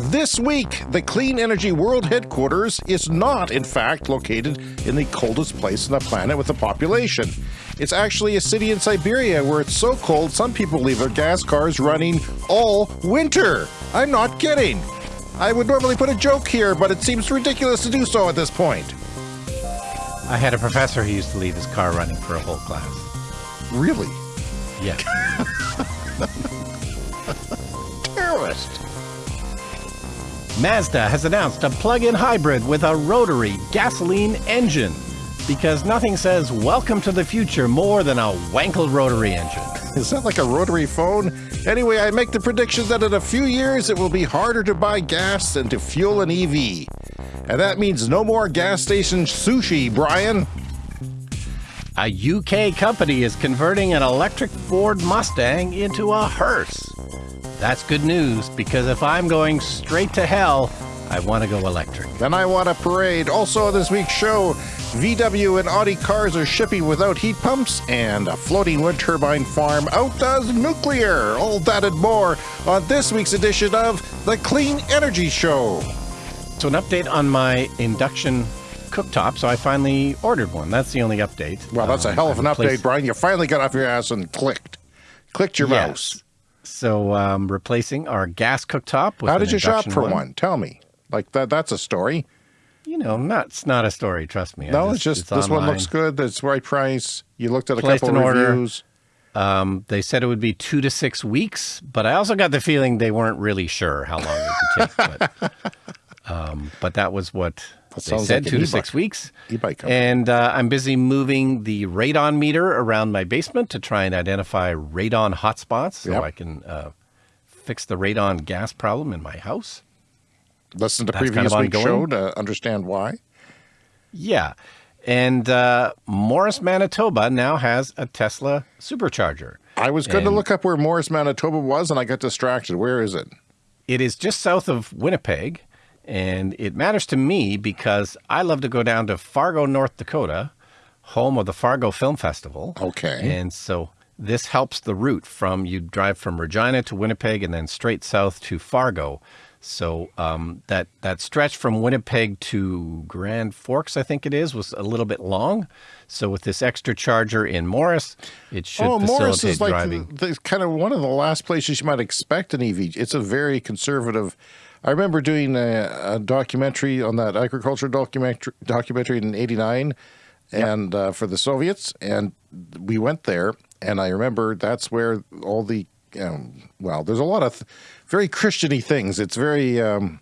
This week, the Clean Energy World headquarters is not, in fact, located in the coldest place on the planet with a population. It's actually a city in Siberia where it's so cold some people leave their gas cars running all winter. I'm not kidding. I would normally put a joke here, but it seems ridiculous to do so at this point. I had a professor who used to leave his car running for a whole class. Really? Yeah. Terrorist. Mazda has announced a plug-in hybrid with a rotary gasoline engine because nothing says welcome to the future more than a Wankel rotary engine. Is that like a rotary phone? Anyway, I make the prediction that in a few years it will be harder to buy gas than to fuel an EV. And that means no more gas station sushi, Brian. A UK company is converting an electric Ford Mustang into a hearse. That's good news because if I'm going straight to hell, I want to go electric. Then I want a parade. Also, on this week's show, VW and Audi cars are shipping without heat pumps, and a floating wind turbine farm outdoes nuclear. All that and more on this week's edition of The Clean Energy Show. So, an update on my induction cooktop. So, I finally ordered one. That's the only update. Well, that's a Um, hell of an update, Brian. You finally got off your ass and clicked. Clicked your Yes. mouse. So, um, replacing our gas cooktop. With How did you shop for one? Tell me. Like that that's a story. You know, not it's not a story. Trust me. No, it's just this one looks good. It's right price. You looked at a Placed couple an order. reviews. Um, they said it would be two to six weeks, but I also got the feeling they weren't really sure how long it would take. But, um, but that was what That they said, like two to six weeks. e-bike. And uh, I'm busy moving the radon meter around my basement to try and identify radon hotspots so Yep. I can uh, fix the radon gas problem in my house. Listen to That's kind previous of week's show to understand why. Yeah. And uh, Morris, Manitoba now has a Tesla supercharger. I was going to look up where Morris, Manitoba was, and I got distracted. Where is it? It is just south of Winnipeg, and it matters to me because I love to go down to Fargo, North Dakota, home of the Fargo Film Festival. Okay. And so this helps the route from you drive from Regina to Winnipeg and then straight south to Fargo. So um, that that stretch from Winnipeg to Grand Forks, I think it is, was a little bit long. So with this extra charger in Morris, it should oh, facilitate Morris is like driving. the, the, kind of one of the last places you might expect an EV. It's a very conservative. I remember doing a, a documentary on that agriculture documentary documentary in '89, and uh, for the Soviets, and we went there, and I remember that's where all the um, well, there's a lot of th- very Christiany things. It's very um,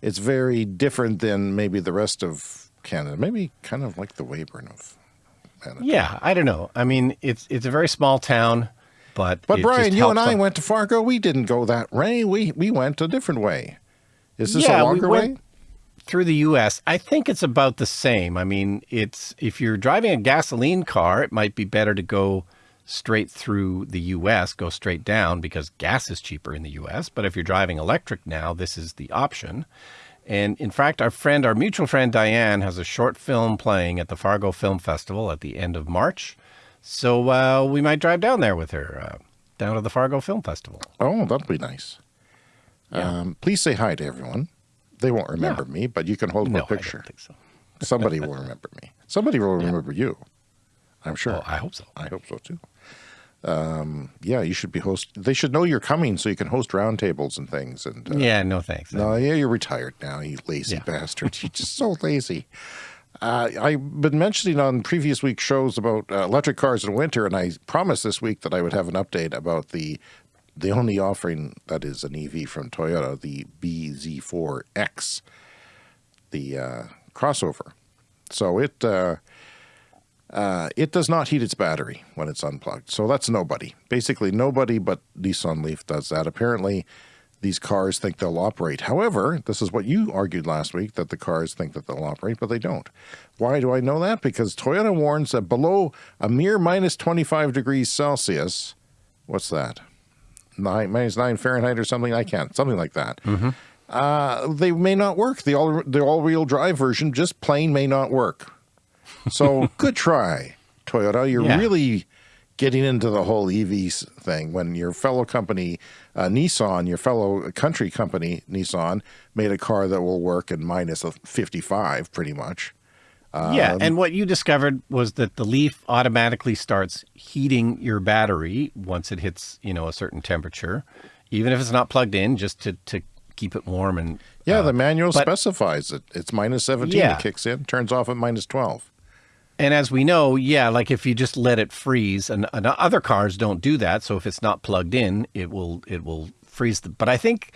it's very different than maybe the rest of Canada. Maybe kind of like the Weyburn of. Manitoba. Yeah, I don't know. I mean, it's it's a very small town, but But Brian, you and I them- went to Fargo. We didn't go that way. We we went a different way. Is this Yeah, a we longer went- way? through the U.S. I think it's about the same. I mean, it's if you're driving a gasoline car, it might be better to go straight through the U.S., go straight down because gas is cheaper in the U.S. But if you're driving electric now, this is the option. And in fact, our friend, our mutual friend Diane, has a short film playing at the Fargo Film Festival at the end of March. So uh, we might drive down there with her, uh, down to the Fargo Film Festival. Oh, that'll be nice. Um, please say hi to everyone. They won't remember me, but you can hold No, my I don't picture. think so. Somebody will remember me. Somebody will remember you. I'm sure. Oh, I hope so. I hope so too. Um, yeah, you should be host. They should know you're coming so you can host roundtables and things. And uh, Yeah, no thanks. No, yeah, you're retired now, you lazy Yeah. bastard. You're just so lazy. Uh, I've been mentioning on previous week's shows about uh, electric cars in winter, and I promised this week that I would have an update about the the only offering that is an EV from Toyota, the BZ4X, the uh, crossover. So it uh, uh, it does not heat its battery when it's unplugged. So that's nobody. Basically, nobody but Nissan Leaf does that. Apparently, these cars think they'll operate. However, this is what you argued last week that the cars think that they'll operate, but they don't. Why do I know that? Because Toyota warns that below a mere minus 25 degrees Celsius, what's that? Nine, minus nine Fahrenheit or something? I can't, something like that. Uh, they may not work. The all the all wheel drive version just plain may not work. So good try, Toyota. You're Yeah. really getting into the whole EV thing when your fellow company, uh, Nissan, your fellow country company, Nissan, made a car that will work in minus 55 pretty much. Yeah, and what you discovered was that the Leaf automatically starts heating your battery once it hits, you know, a certain temperature, even if it's not plugged in, just to, to keep it warm and Yeah, uh, the manual but- specifies it. It's minus 17, Yeah. it kicks in, turns off at minus 12. And as we know, yeah, like if you just let it freeze, and, and other cars don't do that. So if it's not plugged in, it will it will freeze. The, but I think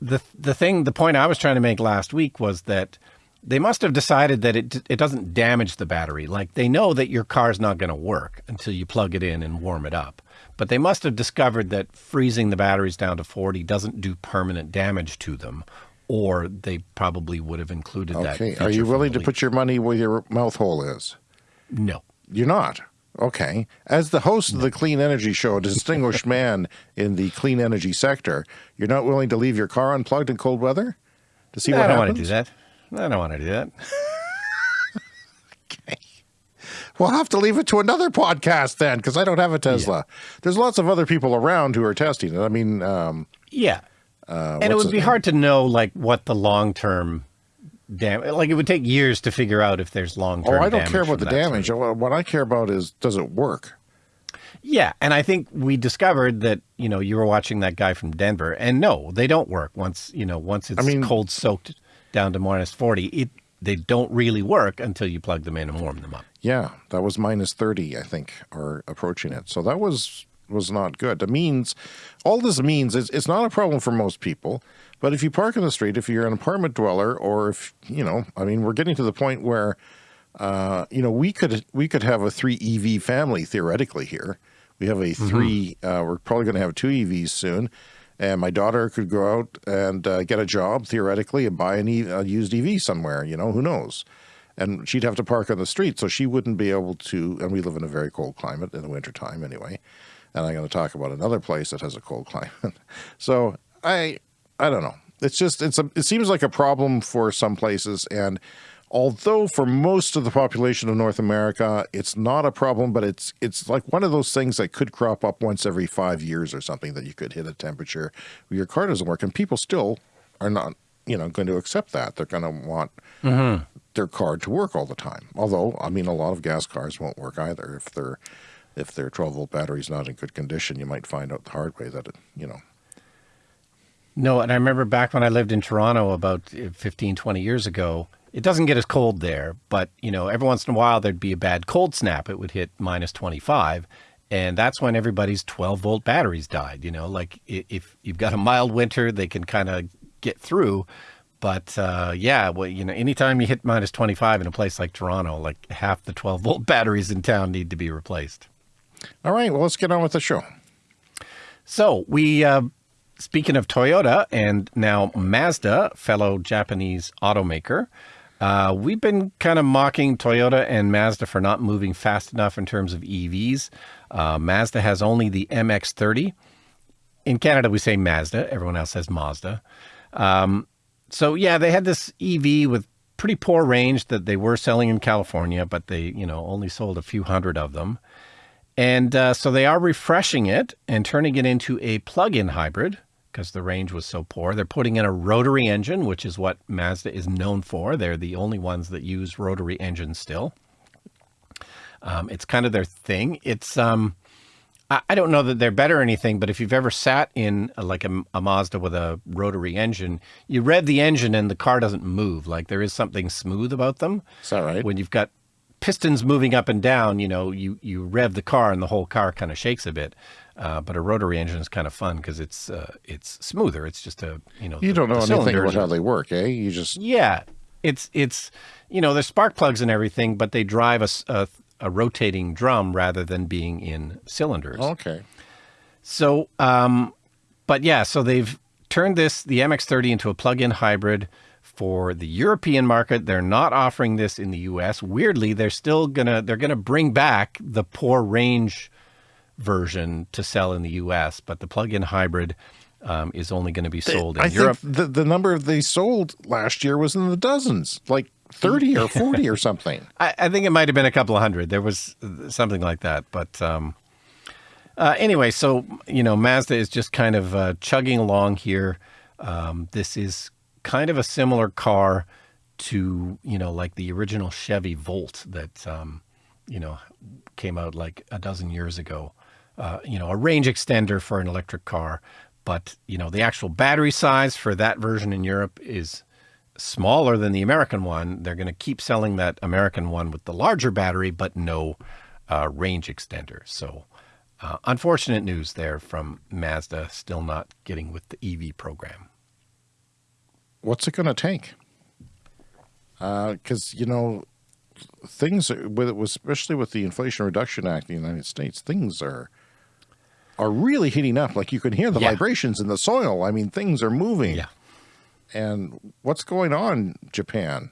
the the thing, the point I was trying to make last week was that they must have decided that it it doesn't damage the battery. Like they know that your car's not going to work until you plug it in and warm it up. But they must have discovered that freezing the batteries down to 40 doesn't do permanent damage to them, or they probably would have included that. Okay. Are you willing to put your money where your mouth hole is? No. You're not. Okay. As the host of the Clean Energy Show, a distinguished man in the clean energy sector, you're not willing to leave your car unplugged in cold weather to see I what don't happens? want to do that. I don't want to do that. Okay. We'll have to leave it to another podcast then, because I don't have a Tesla. There's lots of other people around who are testing it. I mean, um, Yeah. and it would be name? hard to know like what the long term damage like it would take years to figure out if there's long term. oh, I don't care about the damage. Sort What I care about is does it work? yeah, and I think we discovered that, you know, you were watching that guy from Denver and no, they don't work once, you know, once it's mean- cold soaked down to minus 40, it they don't really work until you plug them in and warm them up. Yeah, that was minus 30, I think, or approaching it. So that was was not good. It means all this means is it's not a problem for most people, but if you park in the street, if you're an apartment dweller or if, you know, I mean, we're getting to the point where uh, you know, we could we could have a 3 EV family theoretically here. We have a 3 uh, we're probably going to have two EVs soon. And my daughter could go out and uh, get a job theoretically and buy an e- a used EV somewhere, you know, who knows and she'd have to park on the street, so she wouldn't be able to. And we live in a very cold climate in the wintertime anyway. And I'm going to talk about another place that has a cold climate. so I, I don't know. It's just it's a. It seems like a problem for some places, and although for most of the population of North America, it's not a problem, but it's it's like one of those things that could crop up once every five years or something that you could hit a temperature where your car doesn't work, and people still are not you know going to accept that. They're going to want their car to work all the time. Although, I mean, a lot of gas cars won't work either. If their if their 12 volt battery's not in good condition, you might find out the hard way that it, you know. No, and I remember back when I lived in Toronto about uh, 15, 20 years ago, it doesn't get as cold there, but you know, every once in a while there'd be a bad cold snap. It would hit minus 25. And that's when everybody's 12 volt batteries died. You know, like if you've got a mild winter, they can kind of get through. But uh, yeah, well, you know, anytime you hit minus 25 in a place like Toronto, like half the 12 volt batteries in town need to be replaced. All right, well, let's get on with the show. So we, uh, speaking of Toyota and now Mazda, fellow Japanese automaker, uh, we've been kind of mocking Toyota and Mazda for not moving fast enough in terms of EVs. Uh, Mazda has only the MX-30. In Canada, we say Mazda. Everyone else says Mazda. Um, so yeah, they had this EV with pretty poor range that they were selling in California, but they, you know, only sold a few hundred of them. And uh, so they are refreshing it and turning it into a plug-in hybrid because the range was so poor. They're putting in a rotary engine, which is what Mazda is known for. They're the only ones that use rotary engines still. Um, it's kind of their thing. It's um, I, I don't know that they're better or anything, but if you've ever sat in a, like a, a Mazda with a rotary engine, you rev the engine and the car doesn't move. Like there is something smooth about them Is that right? when you've got pistons moving up and down, you know, you, you rev the car and the whole car kind of shakes a bit. Uh, but a rotary engine is kind of fun because it's uh, it's smoother. It's just a you know you the- don't know anything about how they work, eh? You just yeah, it's it's you know there's spark plugs and everything, but they drive a a rotating drum rather than being in cylinders. okay. So, um, but yeah, so they've turned this, the MX30 into a plug-in hybrid for the European market. They're not offering this in the US. Weirdly, they're still gonna, they're gonna bring back the poor range version to sell in the US, but the plug-in hybrid um, is only going to be sold in I Europe. think the the number they sold last year was in the dozens, like 30 or 40 or something. I, I think it might have been a couple of hundred. There was something like that, but um, Uh, anyway, so you know, Mazda is just kind of uh, chugging along here. Um, this is kind of a similar car to you know, like the original Chevy Volt that um, you know came out like a dozen years ago. Uh, you know, a range extender for an electric car, but you know, the actual battery size for that version in Europe is smaller than the American one. They're going to keep selling that American one with the larger battery, but no uh, range extender. So uh, unfortunate news there from Mazda, still not getting with the EV program. What's it going to take? Because, uh, you know, things, with it, especially with the Inflation Reduction Act in the United States, things are are really heating up. Like you can hear the yeah. vibrations in the soil. I mean, things are moving. Yeah. And what's going on, Japan?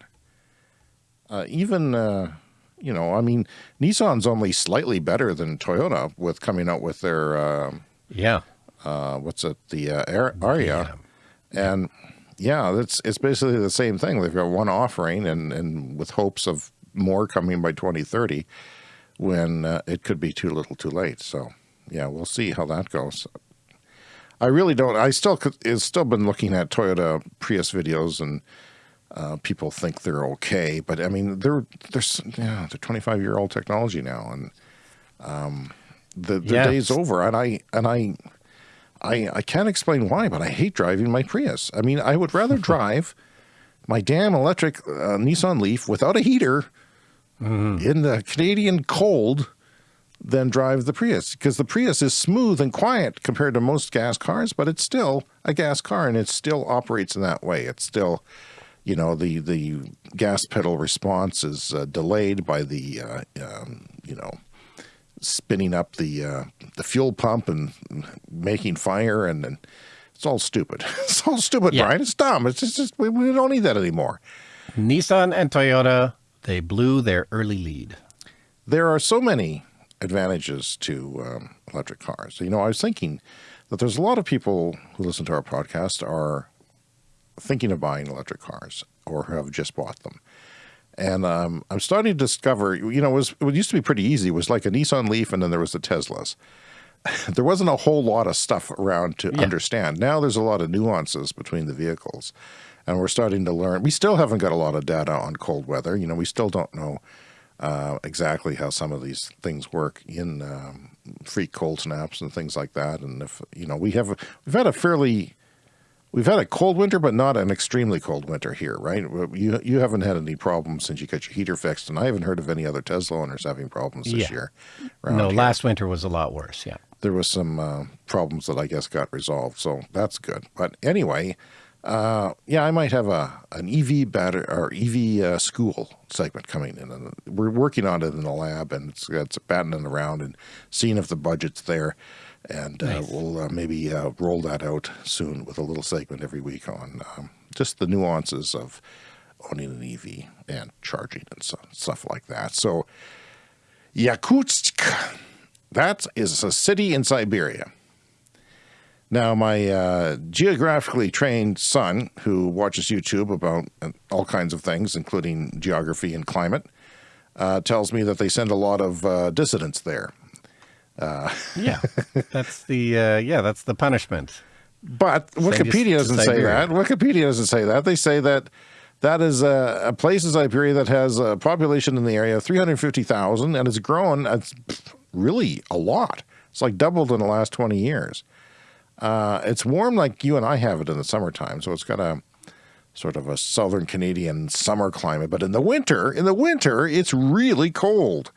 Uh, even, uh, you know, I mean, Nissan's only slightly better than Toyota with coming out with their, uh, yeah, uh, what's it, the uh, Ariya, yeah. and yeah, it's it's basically the same thing. They've got one offering, and and with hopes of more coming by 2030, when uh, it could be too little, too late. So yeah, we'll see how that goes. I really don't. I still could. It's still been looking at Toyota Prius videos and uh, people think they're okay, but I mean, they're they're yeah, they're 25 year old technology now, and um, the the yes. day's over. And I and I, I I can't explain why, but I hate driving my Prius. I mean, I would rather drive my damn electric uh, Nissan Leaf without a heater mm. in the Canadian cold than drive the Prius because the Prius is smooth and quiet compared to most gas cars, but it's still a gas car and it still operates in that way. It's still you know, the, the gas pedal response is uh, delayed by the, uh, um, you know, spinning up the, uh, the fuel pump and making fire and, and it's all stupid. it's all stupid, yeah. Brian. It's dumb. It's just, just we, we don't need that anymore. Nissan and Toyota, they blew their early lead. There are so many advantages to um, electric cars. You know, I was thinking that there's a lot of people who listen to our podcast are thinking of buying electric cars or have just bought them. And um, I'm starting to discover, you know, it, was, it used to be pretty easy. It was like a Nissan Leaf and then there was the Teslas. there wasn't a whole lot of stuff around to yeah. understand. Now there's a lot of nuances between the vehicles. And we're starting to learn. We still haven't got a lot of data on cold weather. You know, we still don't know uh, exactly how some of these things work in um, freak cold snaps and things like that. And if, you know, we have, we've had a fairly We've had a cold winter, but not an extremely cold winter here, right? You you haven't had any problems since you got your heater fixed, and I haven't heard of any other Tesla owners having problems this yeah. year. No, here. last winter was a lot worse. Yeah, there was some uh, problems that I guess got resolved, so that's good. But anyway, uh, yeah, I might have a an EV battery or EV uh, school segment coming in, and we're working on it in the lab, and it's it's batting around and seeing if the budget's there and uh, nice. we'll uh, maybe uh, roll that out soon with a little segment every week on um, just the nuances of owning an EV and charging and so, stuff like that. So Yakutsk, that is a city in Siberia. Now, my uh, geographically trained son, who watches YouTube about uh, all kinds of things, including geography and climate, uh, tells me that they send a lot of dissidents there uh, yeah, that's the uh, yeah, that's the punishment. But Wikipedia doesn't say that. Wikipedia doesn't say that. They say that that is a, a place in Siberia that has a population in the area of 350,000 and it's grown. It's really a lot. It's like doubled in the last 20 years. Uh, it's warm like you and I have it in the summertime. So it's got a sort of a southern Canadian summer climate. But in the winter, in the winter, it's really cold.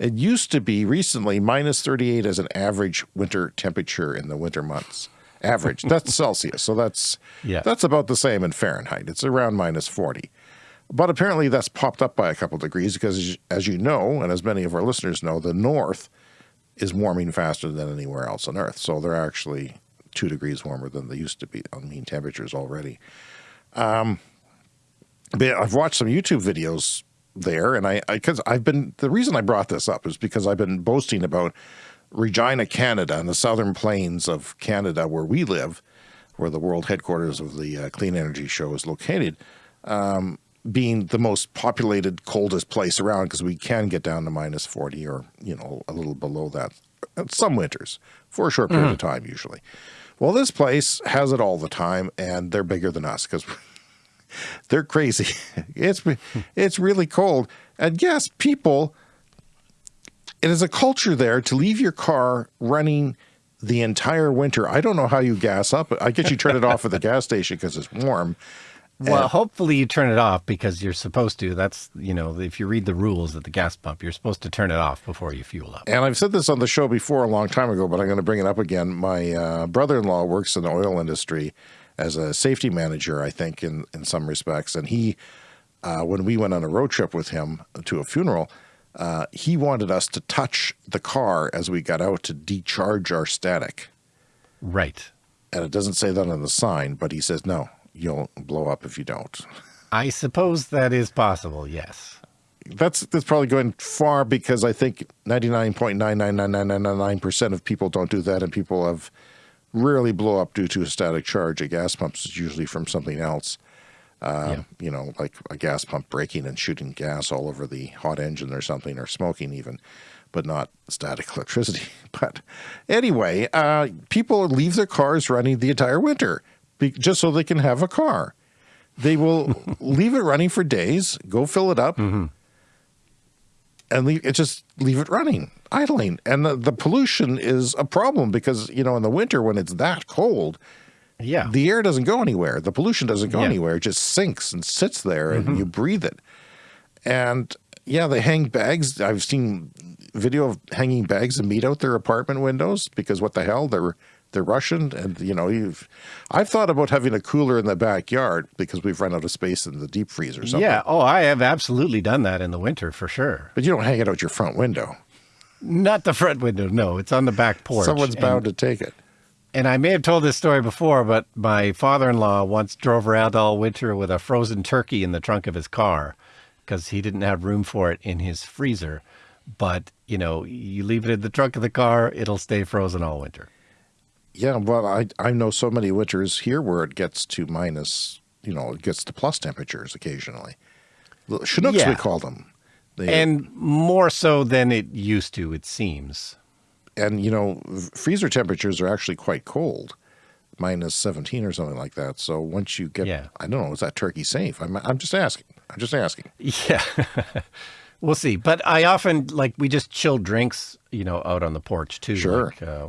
It used to be recently minus 38 as an average winter temperature in the winter months. Average. That's Celsius. So that's yeah. that's about the same in Fahrenheit. It's around minus 40. But apparently that's popped up by a couple degrees because as you know, and as many of our listeners know, the north is warming faster than anywhere else on Earth. So they're actually two degrees warmer than they used to be on mean temperatures already. Um, but I've watched some YouTube videos there. And I, because I've been, the reason I brought this up is because I've been boasting about Regina, Canada, and the southern plains of Canada where we live, where the world headquarters of the uh, Clean Energy Show is located, um, being the most populated, coldest place around because we can get down to minus 40 or, you know, a little below that some winters for a short period of time, usually. Well, this place has it all the time, and they're bigger than us because they're crazy. It's it's really cold, and yes, people. It is a culture there to leave your car running the entire winter. I don't know how you gas up. I guess you turn it off at the gas station because it's warm. Well, hopefully you turn it off because you're supposed to. That's, you know, if you read the rules at the gas pump, you're supposed to turn it off before you fuel up. And I've said this on the show before a long time ago, but I'm going to bring it up again. My uh, brother-in-law works in the oil industry as a safety manager, I think, in, in some respects. And he, uh, when we went on a road trip with him to a funeral, uh, he wanted us to touch the car as we got out to decharge our static. Right. And it doesn't say that on the sign, but he says, no, you'll blow up if you don't. I suppose that is possible, yes. That's that's probably going far because I think 99.99999% of people don't do that and people have rarely blow up due to a static charge. A gas pump is usually from something else. Uh, Yeah. You know, like a gas pump breaking and shooting gas all over the hot engine or something, or smoking even, but not static electricity. But anyway, uh, people leave their cars running the entire winter be, just so they can have a car. They will leave it running for days, go fill it up, mm-hmm. and leave it just leave it running, idling. And the, the pollution is a problem because you know in the winter when it's that cold, Yeah. the air doesn't go anywhere. The pollution doesn't go Yeah. anywhere. It just sinks and sits there and mm-hmm. you breathe it. And yeah, they hang bags. I've seen video of hanging bags of meat out their apartment windows because what the hell? They're they're Russian and you know, you've I've thought about having a cooler in the backyard because we've run out of space in the deep freezer or something. yeah. Oh, I have absolutely done that in the winter for sure. But you don't hang it out your front window. Not the front window. No, it's on the back porch. Someone's And- bound to take it. And I may have told this story before, but my father-in-law once drove around all winter with a frozen turkey in the trunk of his car because he didn't have room for it in his freezer. But, you know, you leave it in the trunk of the car, it'll stay frozen all winter. Yeah, well, I I know so many winters here where it gets to minus, you know, it gets to plus temperatures occasionally. Chinooks, we Yeah. call them. They, And more so than it used to, it seems. and you know, freezer temperatures are actually quite cold, minus seventeen or something like that. So once you get, Yeah. I don't know, is that turkey safe? I'm I'm just asking. I'm just asking. Yeah. we'll see. But I often, like, we just chill drinks, you know, out on the porch too. Sure. Like, uh,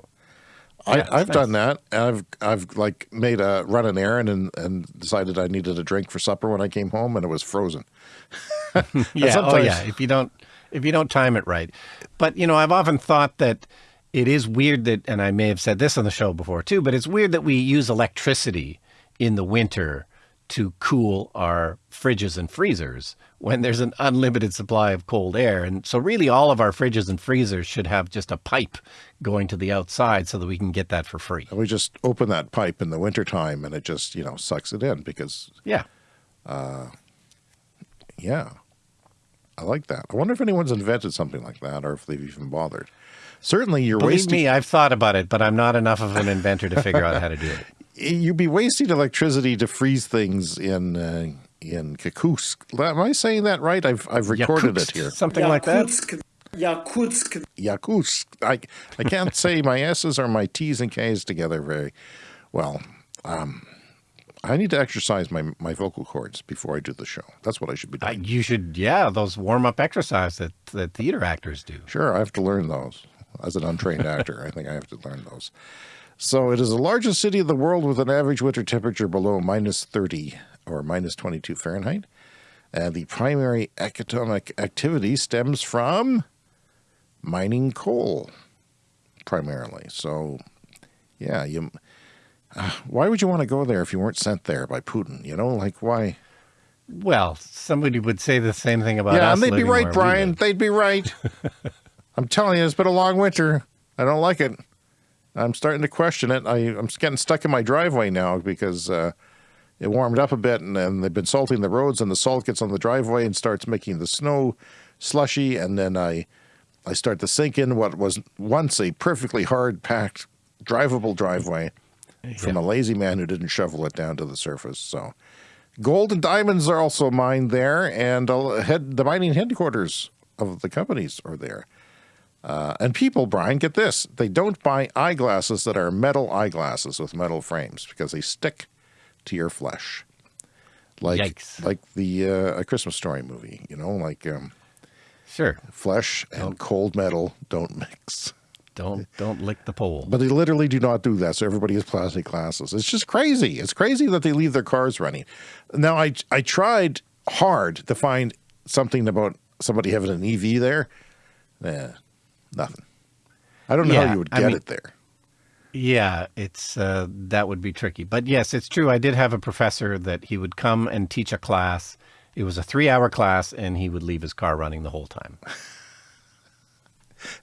Yeah, I've nice. done that. and I've I've like made a run an errand and and decided I needed a drink for supper when I came home and it was frozen. yeah, oh yeah. If you don't, if you don't time it right, but you know, I've often thought that it is weird that, and I may have said this on the show before too, but it's weird that we use electricity in the winter to cool our fridges and freezers when there's an unlimited supply of cold air. And so really all of our fridges and freezers should have just a pipe going to the outside so that we can get that for free. And we just open that pipe in the wintertime and it just, you know, sucks it in because Yeah. Uh, yeah. I like that. I wonder if anyone's invented something like that or if they've even bothered. Certainly you're Believe wasting me, I've thought about it, but I'm not enough of an inventor to figure out how to do it. You'd be wasting electricity to freeze things in uh, in Yakutsk. Am I saying that right? I've I've recorded it here. Something like that. Yakutsk, Yakutsk. Yakutsk. I I can't say my S's or my T's and K's together very well. Um, I need to exercise my my vocal cords before I do the show. That's what I should be Uh, doing. you should, yeah, those warm up exercise that, that theater actors do. Sure, I have to learn those. As an untrained actor, I think I have to learn those. So it is the largest city in the world with an average winter temperature below minus 30 or minus 22 Fahrenheit. And the primary economic activity stems from mining coal, primarily. So, yeah, you. Uh, why would you want to go there if you weren't sent there by Putin? You know, like why? Well, somebody would say the same thing about yeah, us. and they'd be right, Brian. They'd be right. I'm telling you, it's been a long winter. I don't like it. I'm starting to question it. I, I'm getting stuck in my driveway now because uh, it warmed up a bit, and, and they've been salting the roads, and the salt gets on the driveway and starts making the snow slushy, and then I, I start to sink in what was once a perfectly hard packed, drivable driveway from a lazy man who didn't shovel it down to the surface. So, gold and diamonds are also mined there, and head the mining headquarters of the companies are there. Uh, and people, Brian, get this: they don't buy eyeglasses that are metal eyeglasses with metal frames because they stick to your flesh, like Yikes. like the uh, a Christmas Story movie. You know, like um, Sure. flesh and cold metal don't mix. Don't don't lick the pole. But they literally do not do that. So everybody has plastic glasses. It's just crazy. It's crazy that they leave their cars running. Now, I I tried hard to find something about somebody having an EV there. Eh, nothing. I don't know Yeah, how you would I get mean- it there. Yeah, it's uh, that would be tricky. But yes, it's true. I did have a professor that he would come and teach a class. It was a three-hour class, and he would leave his car running the whole time.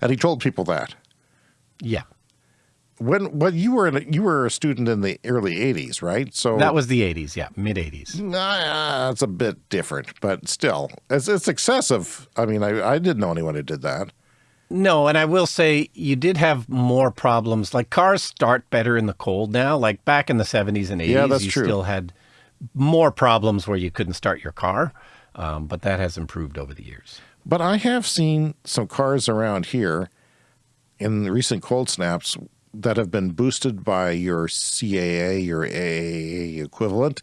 And he told people that. Yeah, When when you were in a, you were a student in the early '80s, right? So that was the '80s. Yeah, mid '80s. Nah, it's a bit different, but still, it's it's excessive. I mean, I I didn't know anyone who did that. No, and I will say you did have more problems. Like cars start better in the cold now. Like back in the 70s and 80s, Yeah, that's you true. still had more problems where you couldn't start your car. Um, but that has improved over the years. But I have seen some cars around here in the recent cold snaps that have been boosted by your CAA, your AAA equivalent,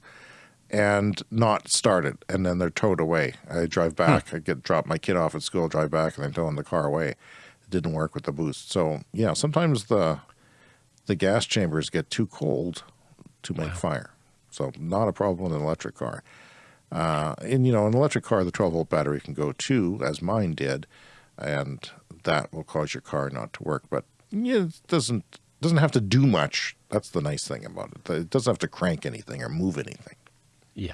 and not started, and then they're towed away. I drive back, I get drop my kid off at school, drive back, and then towing the car away. It didn't work with the boost. So yeah, sometimes the the gas chambers get too cold to make fire. So not a problem in an electric car. Uh, and you know, an electric car, the 12 volt battery can go too, as mine did, and that will cause your car not to work. But yeah, it doesn't doesn't have to do much. That's the nice thing about it. It doesn't have to crank anything or move anything. Yeah.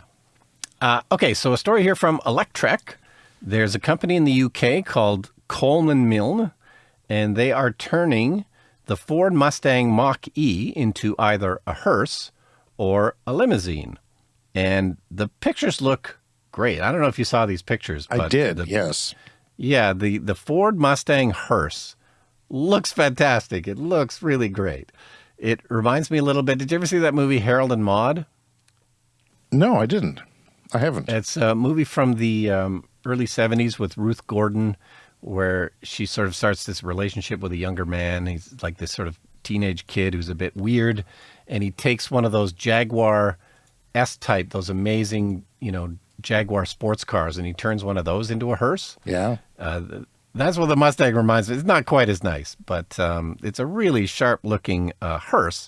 Uh, okay, so a story here from Electrek. There's a company in the UK called Coleman Milne, and they are turning the Ford Mustang Mach E into either a hearse or a limousine. And the pictures look great. I don't know if you saw these pictures. I did, the- yes. Yeah, the, the Ford Mustang hearse looks fantastic. It looks really great. It reminds me a little bit. Did you ever see that movie Harold and Maude? No, I didn't. I haven't. It's a movie from the um, early 70s with Ruth Gordon, where she sort of starts this relationship with a younger man. He's like this sort of teenage kid who's a bit weird, and he takes one of those Jaguar S type, those amazing, you know, Jaguar sports cars, and he turns one of those into a hearse. yeah. Uh, that's what the Mustang reminds me. It's not quite as nice, but um, it's a really sharp-looking uh, hearse,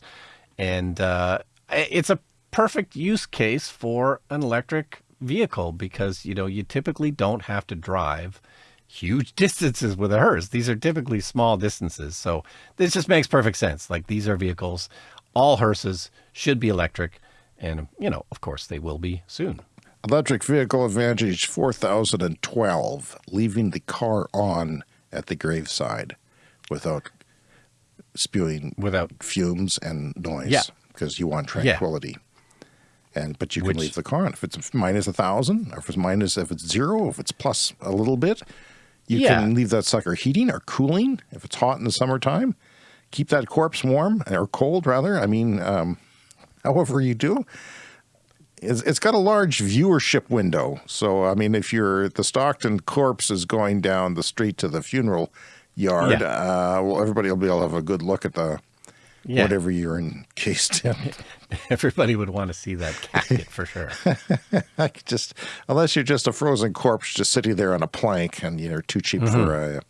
and uh, it's a perfect use case for an electric vehicle because you know you typically don't have to drive huge distances with a hearse. These are typically small distances, so this just makes perfect sense. Like these are vehicles, all hearses should be electric, and you know, of course, they will be soon. Electric Vehicle Advantage 4012, leaving the car on at the graveside without spewing Without fumes and noise. Yeah. Because you want tranquility. And but you can Which- leave the car on. If it's minus a thousand, or if it's minus if it's zero, if it's plus a little bit, you Yeah. can leave that sucker heating or cooling if it's hot in the summertime. Keep that corpse warm or cold rather. I mean, um, however you do. It's, it's got a large viewership window. So, I mean, if you're the Stockton corpse is going down the street to the funeral yard, Yeah. uh, well, everybody will be able to have a good look at the Yeah. whatever you're encased in. Everybody would want to see that casket for sure. I could just unless you're just a frozen corpse just sitting there on a plank and you're too cheap for a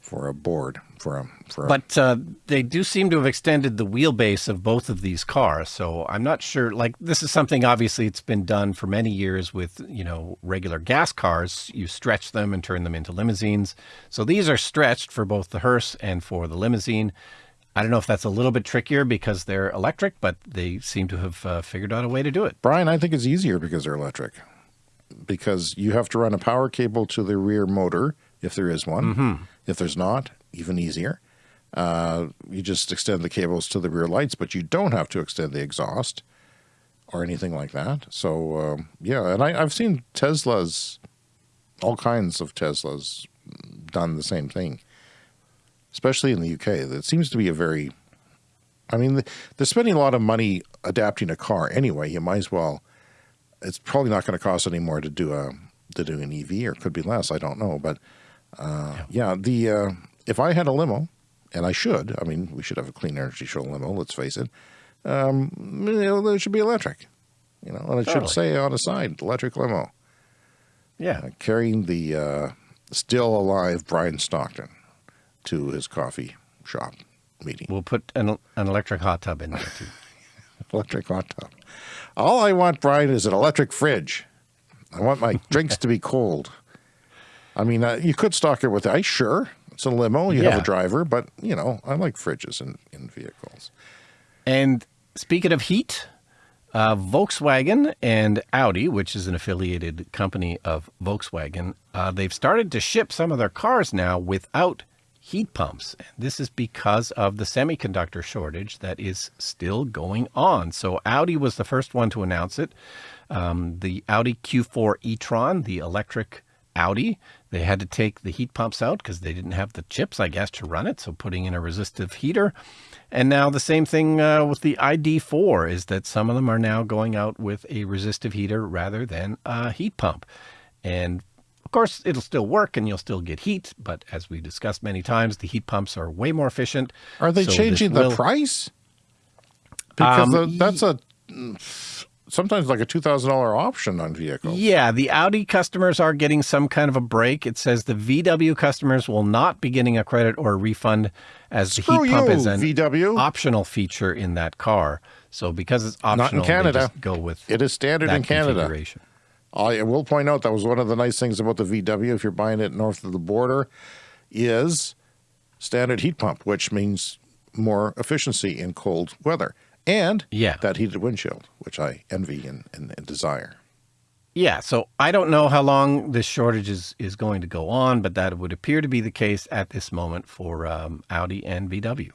for a board for a for a, But uh, they do seem to have extended the wheelbase of both of these cars. So I'm not sure. Like this is something obviously it's been done for many years with you know regular gas cars. You stretch them and turn them into limousines. So these are stretched for both the hearse and for the limousine. I don't know if that's a little bit trickier because they're electric, but they seem to have uh, figured out a way to do it. Brian, I think it's easier because they're electric. Because you have to run a power cable to the rear motor if there is one. If there's not, even easier. Uh, you just extend the cables to the rear lights, but you don't have to extend the exhaust or anything like that. So um, yeah, and I, I've seen Teslas, all kinds of Teslas, done the same thing, especially in the UK. That seems to be a very I mean, they're spending a lot of money adapting a car anyway. You might as well. It's probably not going to cost any more to do a to do an EV, or it could be less. I don't know, but uh, yeah. the uh, if I had a limo, and I should, I mean, we should have a clean energy show limo, let's face it, um, you know, it should be electric. You know, and it Totally. should say on the side, electric limo, Yeah. uh, carrying the uh, still alive Brian Stockton to his coffee shop meeting. We'll put an, an electric hot tub in there too. Electric hot tub. All I want, Brian, is an electric fridge. I want my drinks to be cold. I mean, uh, you could stock it with ice, sure. It's a limo, you have a driver, but, you know, I like fridges in, in vehicles. And speaking of heat, uh, Volkswagen and Audi, which is an affiliated company of Volkswagen, uh, they've started to ship some of their cars now without heat pumps. This is because of the semiconductor shortage that is still going on. So Audi was the first one to announce it. Um, the Audi Q4 e-tron, the electric Audi, they had to take the heat pumps out because they didn't have the chips, I guess, to run it. So putting in a resistive heater. And now the same thing uh, with the ID4 is that some of them are now going out with a resistive heater rather than a heat pump. And of course, it'll still work and you'll still get heat. But as we discussed many times, the heat pumps are way more efficient. Are they So changing the will- price? Because Um, that's a sometimes like a $2,000 option on vehicles. Yeah, the Audi customers are getting some kind of a break. It says the VW customers will not be getting a credit or a refund as the Screw heat pump you, is an VW. optional feature in that car. So because it's in optional, they Canada. just go with It is standard in Canada. I will point out that was one of the nice things about the VW, if you're buying it north of the border, is standard heat pump, which means more efficiency in cold weather. And Yeah. that heated windshield, which I envy and, and, and desire. Yeah, so I don't know how long this shortage is, is going to go on, but that would appear to be the case at this moment for um, Audi and VW.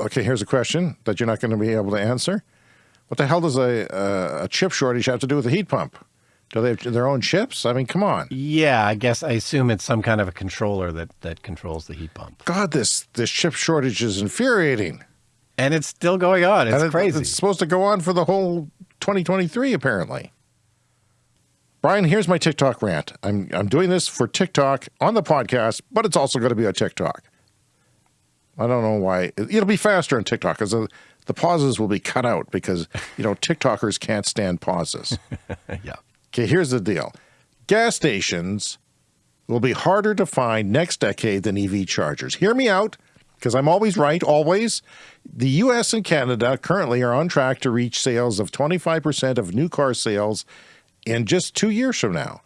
Okay, here's a question that you're not going to be able to answer. What the hell does a, a, a chip shortage have to do with a heat pump? Do they have their own chips? I mean, come on. Yeah, I guess I assume it's some kind of a controller that, that controls the heat pump. God, this, this chip shortage is infuriating. And it's still going on. It's it- crazy. It's supposed to go on for the whole 2023, apparently. Brian, here's my TikTok rant. I'm I'm doing this for TikTok on the podcast, but it's also going to be on TikTok. I don't know why. It'll be faster on TikTok because the, pauses will be cut out because you know TikTokers can't stand pauses. yeah. Okay, here's the deal. Gas stations will be harder to find next decade than EV chargers. Hear me out, because I'm always right, always. The US and Canada currently are on track to reach sales of 25% of new car sales in just two years from now.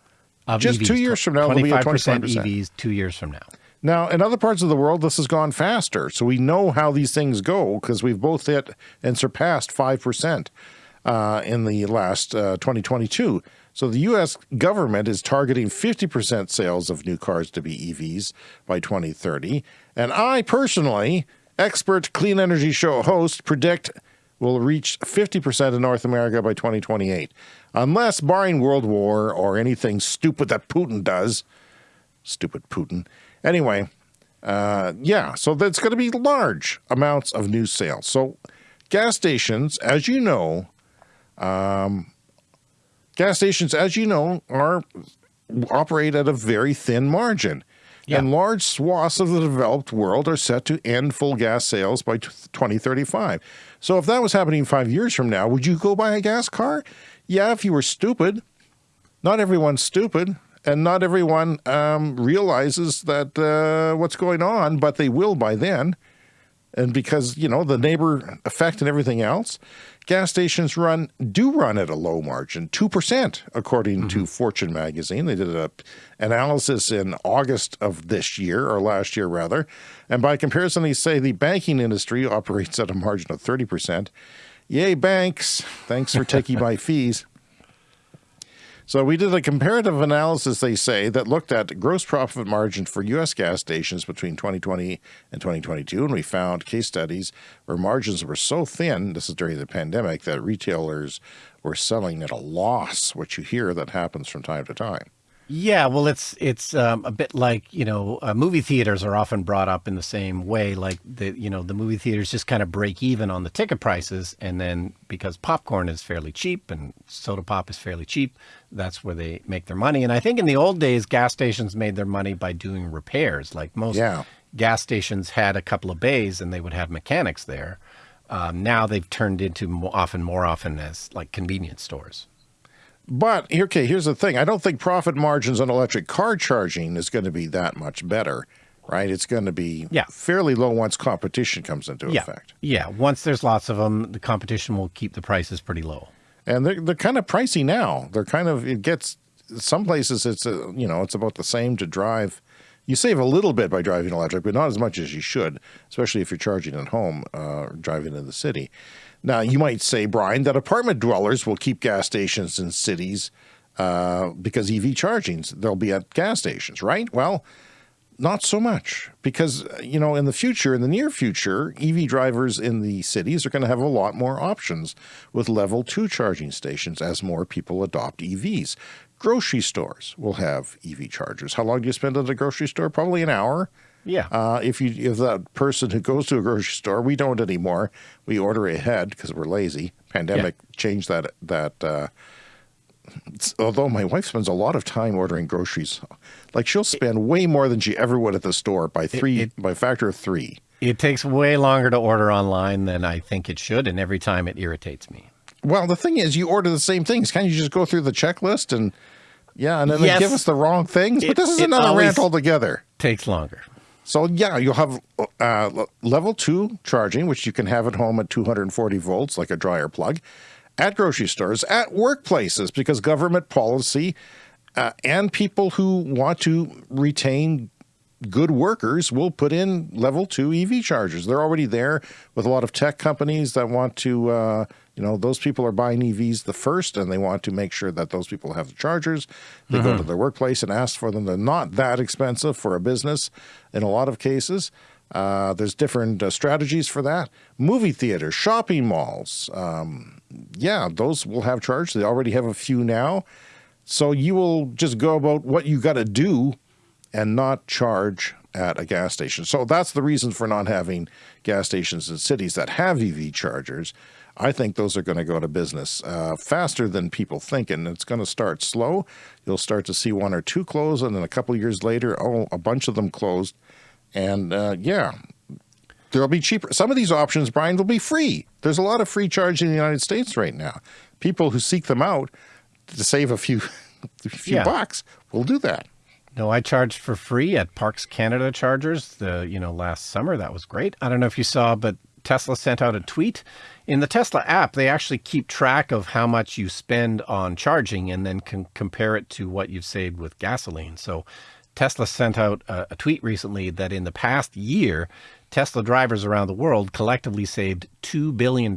Of Just EVs, two years from now, it'll be 25% 25%. EVs two years from now. Now, in other parts of the world, this has gone faster. So we know how these things go because we've both hit and surpassed 5% uh, in the last uh, 2022. So the U.S. government is targeting 50% sales of new cars to be EVs by 2030. And I personally, expert clean energy show host, predict will reach 50% in North America by 2028. Unless barring World War or anything stupid that Putin does, stupid Putin. Anyway, uh, yeah, so that's going to be large amounts of new sales. So, gas stations, as you know, um, gas stations, as you know, are operate at a very thin margin. Yeah. And large swaths of the developed world are set to end full gas sales by 2035. So if that was happening five years from now, would you go buy a gas car? Yeah, if you were stupid. Not everyone's stupid, and not everyone um, realizes that uh, what's going on, but they will by then. And because you know the neighbor effect and everything else, gas stations run do run at a low margin, two percent, according to Fortune magazine. They did an analysis in August of this year or last year rather, and by comparison, they say the banking industry operates at a margin of thirty percent. Yay, banks! Thanks for taking my fees. So we did a comparative analysis, they say, that looked at gross profit margin for U.S. gas stations between 2020 and 2022, and we found case studies where margins were so thin, this is during the pandemic, that retailers were selling at a loss, which you hear that happens from time to time. Yeah, well, it's it's um, a bit like you know, uh, movie theaters are often brought up in the same way. Like the you know the movie theaters just kind of break even on the ticket prices, and then because popcorn is fairly cheap and soda pop is fairly cheap, that's where they make their money. And I think in the old days, gas stations made their money by doing repairs. Like most Yeah. gas stations had a couple of bays, and they would have mechanics there. Um, now they've turned into more often more often as like convenience stores. But okay, here's the thing: I don't think profit margins on electric car charging is going to be that much better, right? It's going to be Yeah. fairly low once competition comes into Yeah, effect. yeah. Once there's lots of them, the competition will keep the prices pretty low. and they're they're kind of pricey now. They're kind of it gets some places it's a, you know it's about the same to drive. You save a little bit by driving electric, but not as much as you should, especially if you're charging at home uh, or driving in the city. Now you might say, Brian, that apartment dwellers will keep gas stations in cities uh, because EV chargings they'll be at gas stations, right? Well, not so much because, uh, you know, in the future, in the near future, EV drivers in the cities are going to have a lot more options with level two charging stations as more people adopt EVs. Grocery stores will have EV chargers. How long do you spend at a grocery store? Probably an hour. Yeah. Uh, if you if that person who goes to a grocery store, we don't anymore. We order ahead because we're lazy. Pandemic changed that that. Uh, although my wife spends a lot of time ordering groceries, like she'll spend way more than she ever would at the store by three it- by a factor of three. It takes way longer to order online than I think it should, and every time it irritates me. Well, the thing is, you order the same things. Can't you just go through the checklist and yeah, and then Yes. they give us the wrong things? It- but this is another rant altogether. Takes longer. So yeah, you'll have uh, level two charging, which you can have at home at 240 volts, like a dryer plug, at grocery stores, at workplaces, because government policy uh, and people who want to retain good workers will put in level two EV chargers. They're already there with a lot of tech companies that want to, uh, you know, those people are buying EVs the first and they want to make sure that those people have the chargers. They go to their workplace and ask for them. They're not that expensive for a business in a lot of cases. Uh, there's different uh, strategies for that. Movie theaters, shopping malls. Um, yeah, those will have charge. They already have a few now. So you will just go about what you got to do and not charge at a gas station. So that's the reason for not having gas stations in cities that have EV chargers. I think those are going to go to business uh, faster than people think, and it's going to start slow. You'll start to see one or two close, and then a couple of years later, oh, a bunch of them closed. And uh, yeah, there'll be cheaper. Some of these options, Brian, will be free. There's a lot of free charging in the United States right now. People who seek them out to save a few, a few Yeah. bucks will do that. No, I charged for free at Parks Canada chargers the you know last summer. That was great. I don't know if you saw, but Tesla sent out a tweet. In the Tesla app, they actually keep track of how much you spend on charging and then can compare it to what you've saved with gasoline. So Tesla sent out a, a tweet recently that in the past year, Tesla drivers around the world collectively saved $2 billion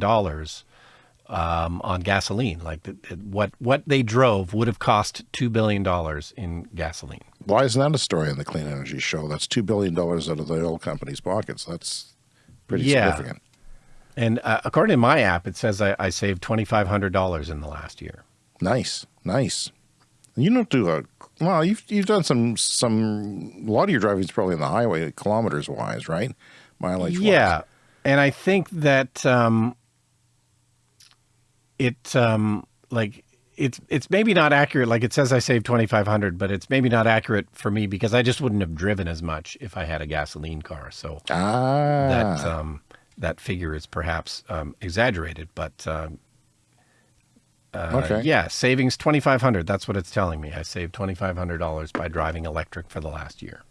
um, on gasoline. Like the, what, what they drove would have cost $2 billion in gasoline. Why isn't that a story on the Clean Energy Show? That's $2 billion out of the oil company's pockets. That's pretty Yeah. significant. And uh, according to my app, it says I, I saved twenty five hundred dollars in the last year. Nice, nice. You don't do a well. You've you've done some some. A lot of your driving is probably on the highway, kilometers wise, right? Mileage. Yeah, and I think that um, it um, like it's it's maybe not accurate. Like it says I saved twenty five hundred, but it's maybe not accurate for me because I just wouldn't have driven as much if I had a gasoline car. So Ah, that um, that figure is perhaps um, exaggerated, but. Um, uh, Okay. Yeah, savings twenty five hundred. That's what it's telling me. I saved twenty five hundred dollars by driving electric for the last year.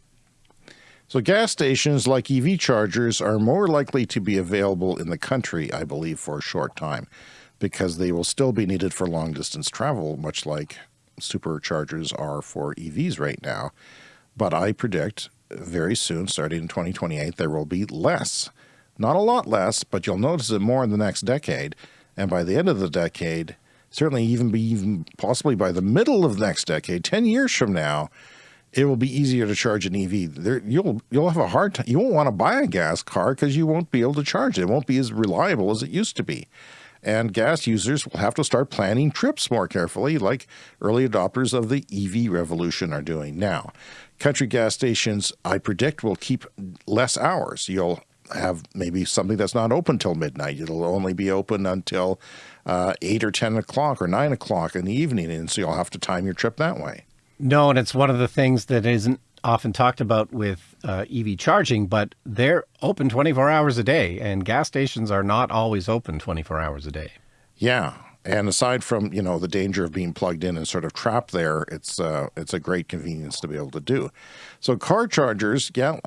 So gas stations like EV chargers are more likely to be available in the country, I believe, for a short time, because they will still be needed for long distance travel, much like superchargers are for EVs right now. But I predict very soon, starting in 2028, there will be less. Not a lot less, but you'll notice it more in the next decade. And by the end of the decade, certainly even be even possibly by the middle of the next decade, 10 years from now, it will be easier to charge an EV. There, you'll you'll have a hard time. You won't want to buy a gas car because you won't be able to charge it. It won't be as reliable as it used to be. And gas users will have to start planning trips more carefully, like early adopters of the EV revolution are doing now. Country gas stations, I predict, will keep less hours. You'll have maybe something that's not open till midnight. It'll only be open until uh, 8 or 10 o'clock or 9 o'clock in the evening, and so you'll have to time your trip that way. No, and it's one of the things that isn't often talked about with uh, EV charging, but they're open 24 hours a day, and gas stations are not always open 24 hours a day. Yeah. And aside from, you know, the danger of being plugged in and sort of trapped there, it's uh, it's a great convenience to be able to do. So car chargers, yeah,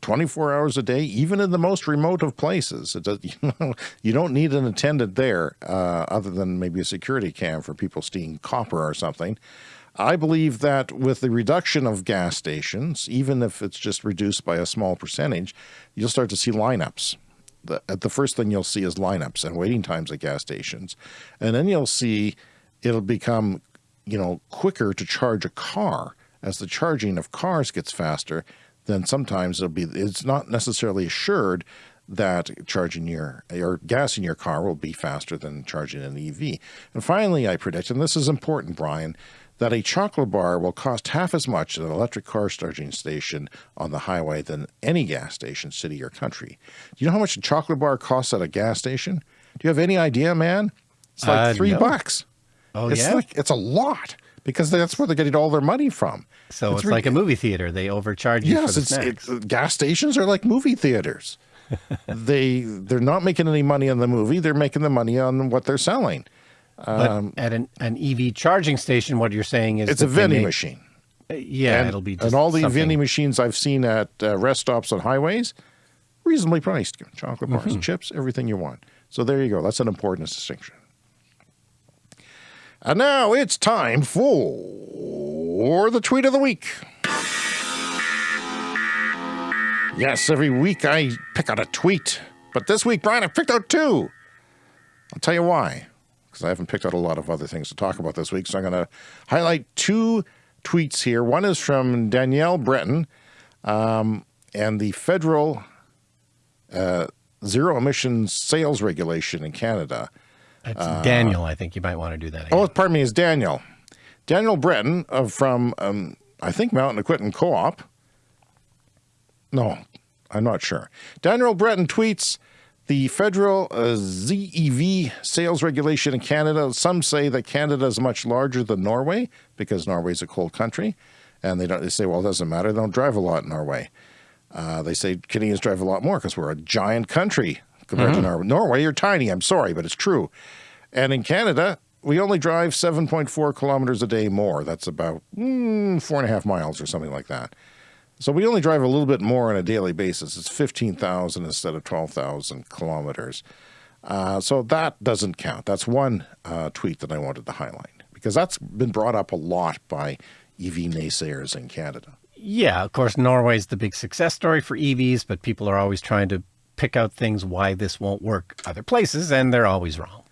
24 hours a day, even in the most remote of places. It does, you, know, you don't need an attendant there uh, other than maybe a security cam for people stealing copper or something. I believe that with the reduction of gas stations, even if it's just reduced by a small percentage, you'll start to see lineups. The, uh, the first thing you'll see is lineups and waiting times at gas stations. And then you'll see it'll become, you know, quicker to charge a car as the charging of cars gets faster then sometimes it'll be, it's not necessarily assured that charging your or gas in your car will be faster than charging an EV. And finally, I predict, and this is important, Brian, that a chocolate bar will cost half as much at an electric car charging station on the highway than any gas station, city or country. Do you know how much a chocolate bar costs at a gas station? Do you have any idea, man? It's like uh, three no. bucks. Oh, it's yeah? Like, it's a lot because that's where they're getting all their money from. So it's, it's like a movie theater. They overcharge you yes, for the snacks. It, gas stations are like movie theaters. they they're not making any money on the movie. They're making the money on what they're selling. But um, at an, an EV charging station, what you're saying is it's a vending machine. Uh, yeah, and, it'll be and all the something. vending machines I've seen at uh, rest stops on highways, reasonably priced. Chocolate bars, mm -hmm. chips, everything you want. So there you go. That's an important distinction. And now it's time for the tweet of the week. Yes, every week I pick out a tweet. But this week, Brian, I picked out two. I'll tell you why. Because I haven't picked out a lot of other things to talk about this week. So I'm going to highlight two tweets here. One is from Danielle Breton um, and the federal uh, zero emissions sales regulation in Canada. It's uh, Daniel. I think you might want to do that. Again. Oh, pardon me, it's Daniel. Daniel Breton uh, from, um, I think, Mountain Equipment Co-op. No, I'm not sure. Daniel Breton tweets, the federal uh, ZEV sales regulation in Canada, some say that Canada is much larger than Norway because Norway is a cold country. And they, don't, they say, well, it doesn't matter. They don't drive a lot in Norway. Uh, they say Canadians drive a lot more because we're a giant country compared mm -hmm. to mm-hmm. Norway. Norway, you're tiny. I'm sorry, but it's true. And in Canada, we only drive 7.4 kilometers a day more. That's about mm, four and a half miles or something like that. So we only drive a little bit more on a daily basis. It's 15,000 instead of 12,000 kilometers. Uh, so that doesn't count. That's one uh, tweet that I wanted to highlight because that's been brought up a lot by EV naysayers in Canada. Yeah, of course, Norway's the big success story for EVs, but people are always trying to pick out things why this won't work other places, and they're always wrong.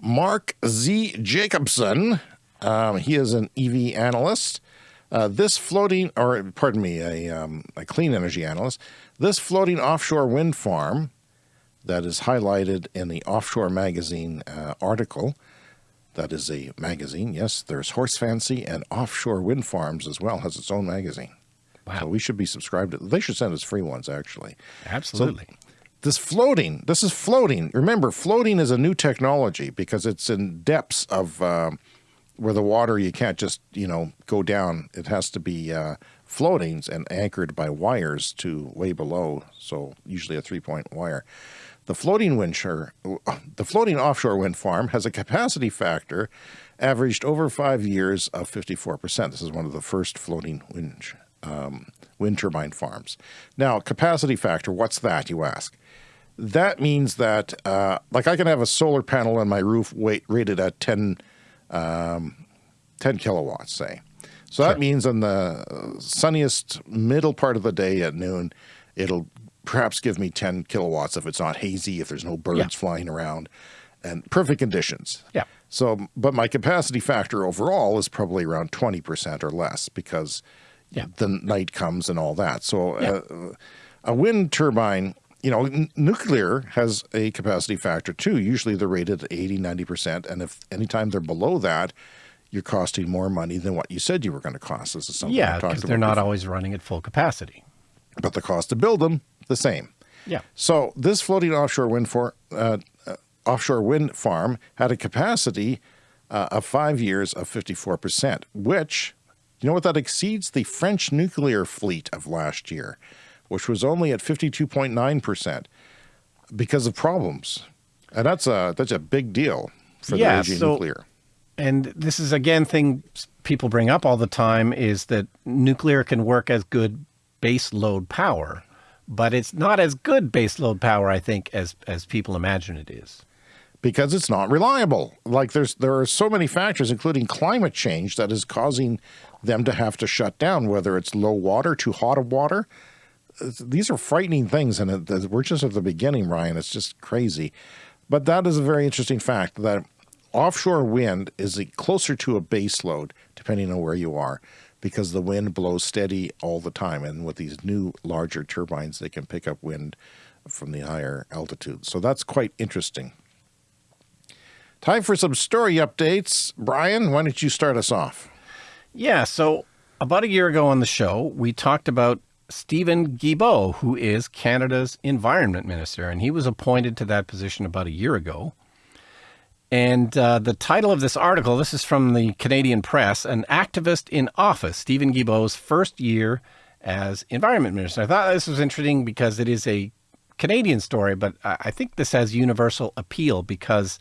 Mark Z. Jacobson, um, he is an EV analyst. Uh, this floating, or pardon me, a, um, a clean energy analyst, this floating offshore wind farm that is highlighted in the Offshore Magazine uh, article, that is a magazine, yes, there's Horse Fancy and Offshore Wind Farms as well, has its own magazine. Wow. So we should be subscribed to, they should send us free ones actually. Absolutely. So this floating, this is floating. Remember, floating is a new technology because it's in depths of uh, where the water, you can't just, you know, go down. It has to be uh, floatings and anchored by wires to way below. So usually a three point wire. The floating wind, the floating offshore wind farm has a capacity factor averaged over five years of 54%. This is one of the first floating wind, um, wind turbine farms. Now, capacity factor, what's that, you ask? that means that, uh, like I can have a solar panel on my roof weight rated at 10, um, 10 kilowatts, say. So sure. that means on the sunniest middle part of the day at noon, it'll perhaps give me 10 kilowatts if it's not hazy, if there's no birds yeah. flying around, and perfect conditions. Yeah. So, but my capacity factor overall is probably around 20% or less because yeah. the night comes and all that. So yeah. uh, a wind turbine you know, n- nuclear has a capacity factor too. Usually they're rated at 80, 90%. And if anytime they're below that, you're costing more money than what you said you were going to cost. This is something Yeah, because they're not before. always running at full capacity. But the cost to build them, the same. Yeah. So this floating offshore wind for uh, uh, offshore wind farm had a capacity uh, of five years of 54%, which, you know what, that exceeds the French nuclear fleet of last year, which was only at 52.9% because of problems. And that's a, that's a big deal for Yeah, the aging so- nuclear. And this is again thing people bring up all the time is that nuclear can work as good base load power, but it's not as good base load power, I think, as as people imagine it is. because it's not reliable. Like there's there are so many factors, including climate change, that is causing them to have to shut down. Whether it's low water, too hot of water, these are frightening things, and we're just at the beginning, Ryan. It's just crazy. But that is a very interesting fact that offshore wind is closer to a base load, depending on where you are, because the wind blows steady all the time. And with these new larger turbines, they can pick up wind from the higher altitudes. So that's quite interesting. Time for some story updates. Brian, why don't you start us off? Yeah, so about a year ago on the show, we talked about Steven Guilbeault, who is Canada's environment minister, and he was appointed to that position about a year ago. And uh, the title of this article, this is from the Canadian Press, An Activist in Office, Steven Guilbeault's first year as environment minister. I thought this was interesting because it is a Canadian story, but I I think this has universal appeal because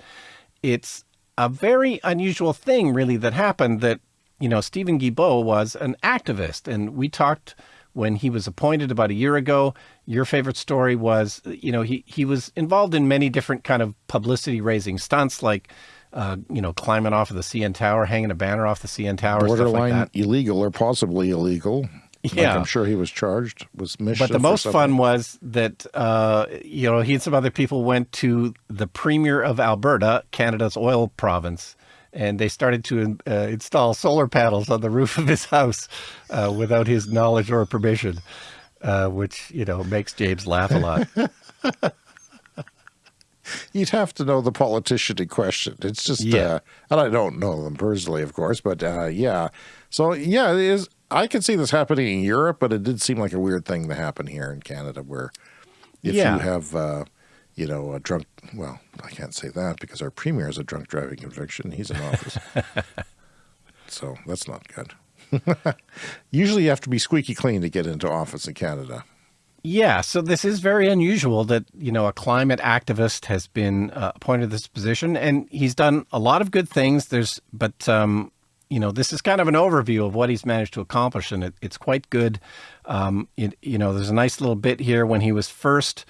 it's a very unusual thing, really, that happened that, you know, Steven Guilbeault was an activist. And we talked when he was appointed about a year ago. Your favorite story was, you know, he, he was involved in many different kind of publicity raising stunts, like, uh, you know, climbing off of the CN Tower, hanging a banner off the CN Tower, stuff like that. illegal or possibly illegal. Like Yeah. I'm sure he was charged. with mischief But the most fun was that uh, you know he and some other people went to the premier of Alberta, Canada's oil province, and they started to uh, install solar panels on the roof of his house uh, without his knowledge or permission, uh, which you know makes James laugh a lot. You'd have to know the politician in question. It's just, Yeah. uh, and I don't know them personally, of course, but uh, yeah. So yeah, it is. I can see this happening in Europe, but it did seem like a weird thing to happen here in Canada, where if Yeah. you have, uh, you know, a drunk. Well, I can't say that because our premier has a drunk driving conviction. He's in office, so that's not good. Usually, you have to be squeaky clean to get into office in Canada. Yeah, so this is very unusual that you know a climate activist has been uh, appointed this position, and he's done a lot of good things. There's, but um, you know, this is kind of an overview of what he's managed to accomplish, and it, it's quite good. Um, it, you know, there's a nice little bit here when he was first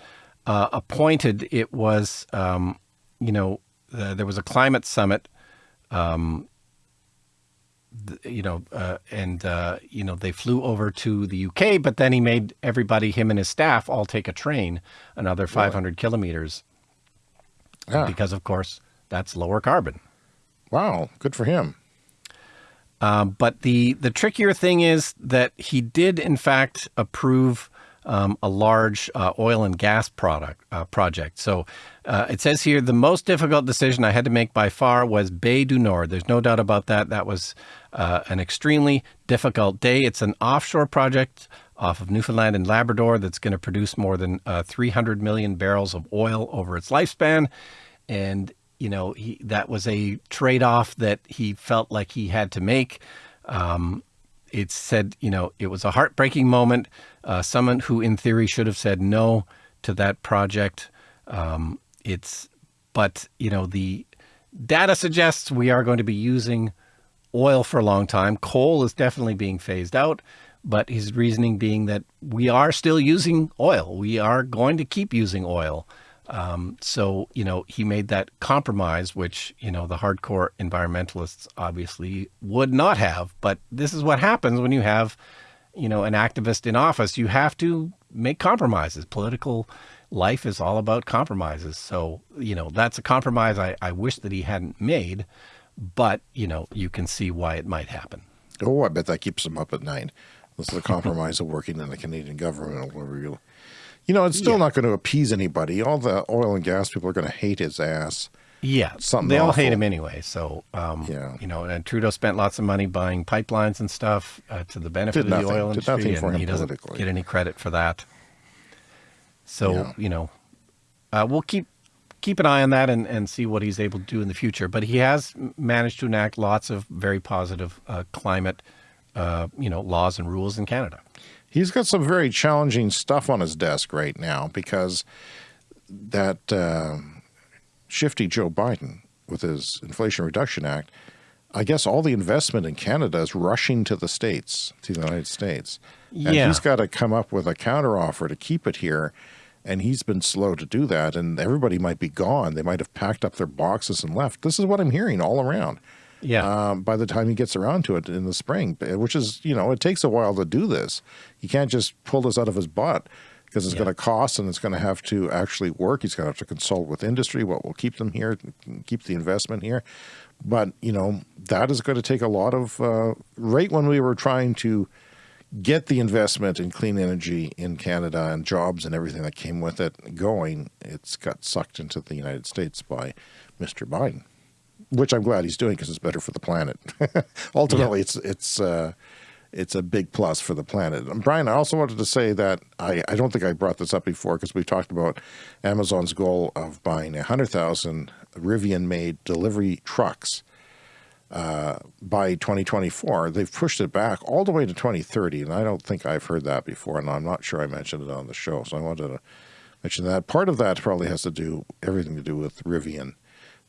uh, appointed. It was, um, you know, uh, there was a climate summit you know, uh, and uh, you know they flew over to the UK, but then he made everybody, him and his staff, all take a train another 500 kilometers Ah, because, of course, that's lower carbon. wow, good for him. Um, but the the trickier thing is that he did, in fact, approve um, a large uh, oil and gas product uh, project. So uh, it says here the most difficult decision I had to make by far was Bay du Nord. There's no doubt about that. That was uh, an extremely difficult day. It's an offshore project off of Newfoundland and Labrador that's going to produce more than uh, 300 million barrels of oil over its lifespan, and you know he, that was a trade-off that he felt like he had to make. Um, it said, you know, it was a heartbreaking moment. Uh, someone who, in theory, should have said no to that project. Um, it's, but you know, the data suggests we are going to be using oil for a long time. Coal is definitely being phased out, but his reasoning being that we are still using oil. We are going to keep using oil. Um, so, you know, he made that compromise, which, you know, the hardcore environmentalists obviously would not have. But this is what happens when you have, you know, an activist in office. You have to make compromises. Political life is all about compromises. So, you know, that's a compromise I, I wish that he hadn't made. But, you know, you can see why it might happen. Oh, I bet that keeps him up at night. This is a compromise of working in the Canadian government. You know, it's still Yeah. not going to appease anybody. All the oil and gas people are going to hate his ass. Yeah, Something they all hate him anyway. So, um, Yeah. you know, and Trudeau spent lots of money buying pipelines and stuff uh, to the benefit Did of the nothing. oil Did industry, and him he doesn't get any credit for that. So, Yeah. you know, uh, we'll keep keep an eye on that and, and see what he's able to do in the future. But he has managed to enact lots of very positive uh, climate, uh, you know, laws and rules in Canada. He's got some very challenging stuff on his desk right now because that uh, shifty Joe Biden with his Inflation Reduction Act, I guess all the investment in Canada is rushing to the States, to the United States. And Yeah. he's got to come up with a counteroffer to keep it here. And he's been slow to do that. And everybody might be gone. They might have packed up their boxes and left. This is what I'm hearing all around. Yeah. um, by the time he gets around to it in the spring, which is, you know, it takes a while to do this. You can't just pull this out of his butt because it's Yeah. going to cost and it's going to have to actually work. He's going to have to consult with industry, what will keep them here, keep the investment here. But, you know, that is going to take a lot of, uh, right when we were trying to get the investment in clean energy in Canada and jobs and everything that came with it going, it's got sucked into the United States by Mr. Biden, which I'm glad he's doing because it's better for the planet. Ultimately, it's it's uh, it's a big plus for the planet. And Brian, I also wanted to say that I, I don't think I brought this up before because we talked about Amazon's goal of buying 100,000 Rivian-made delivery trucks uh, by 2024. They've pushed it back all the way to 2030, and I don't think I've heard that before, and I'm not sure I mentioned it on the show. So I wanted to mention that. Part of that probably has to do everything to do with Rivian.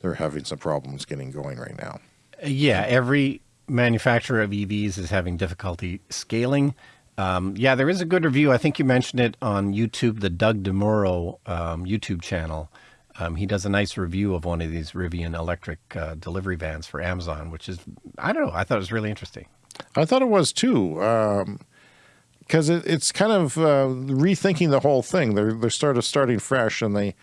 They're having some problems getting going right now. Yeah, every manufacturer of EVs is having difficulty scaling. Um, yeah, there is a good review. I think you mentioned it on YouTube, the Doug DeMuro um, YouTube channel. Um, he does a nice review of one of these Rivian electric uh, delivery vans for Amazon, which is, I don't know, I thought it was really interesting. I thought it was too, because it, it's kind of uh, rethinking the whole thing. They're they're sort of starting fresh, and they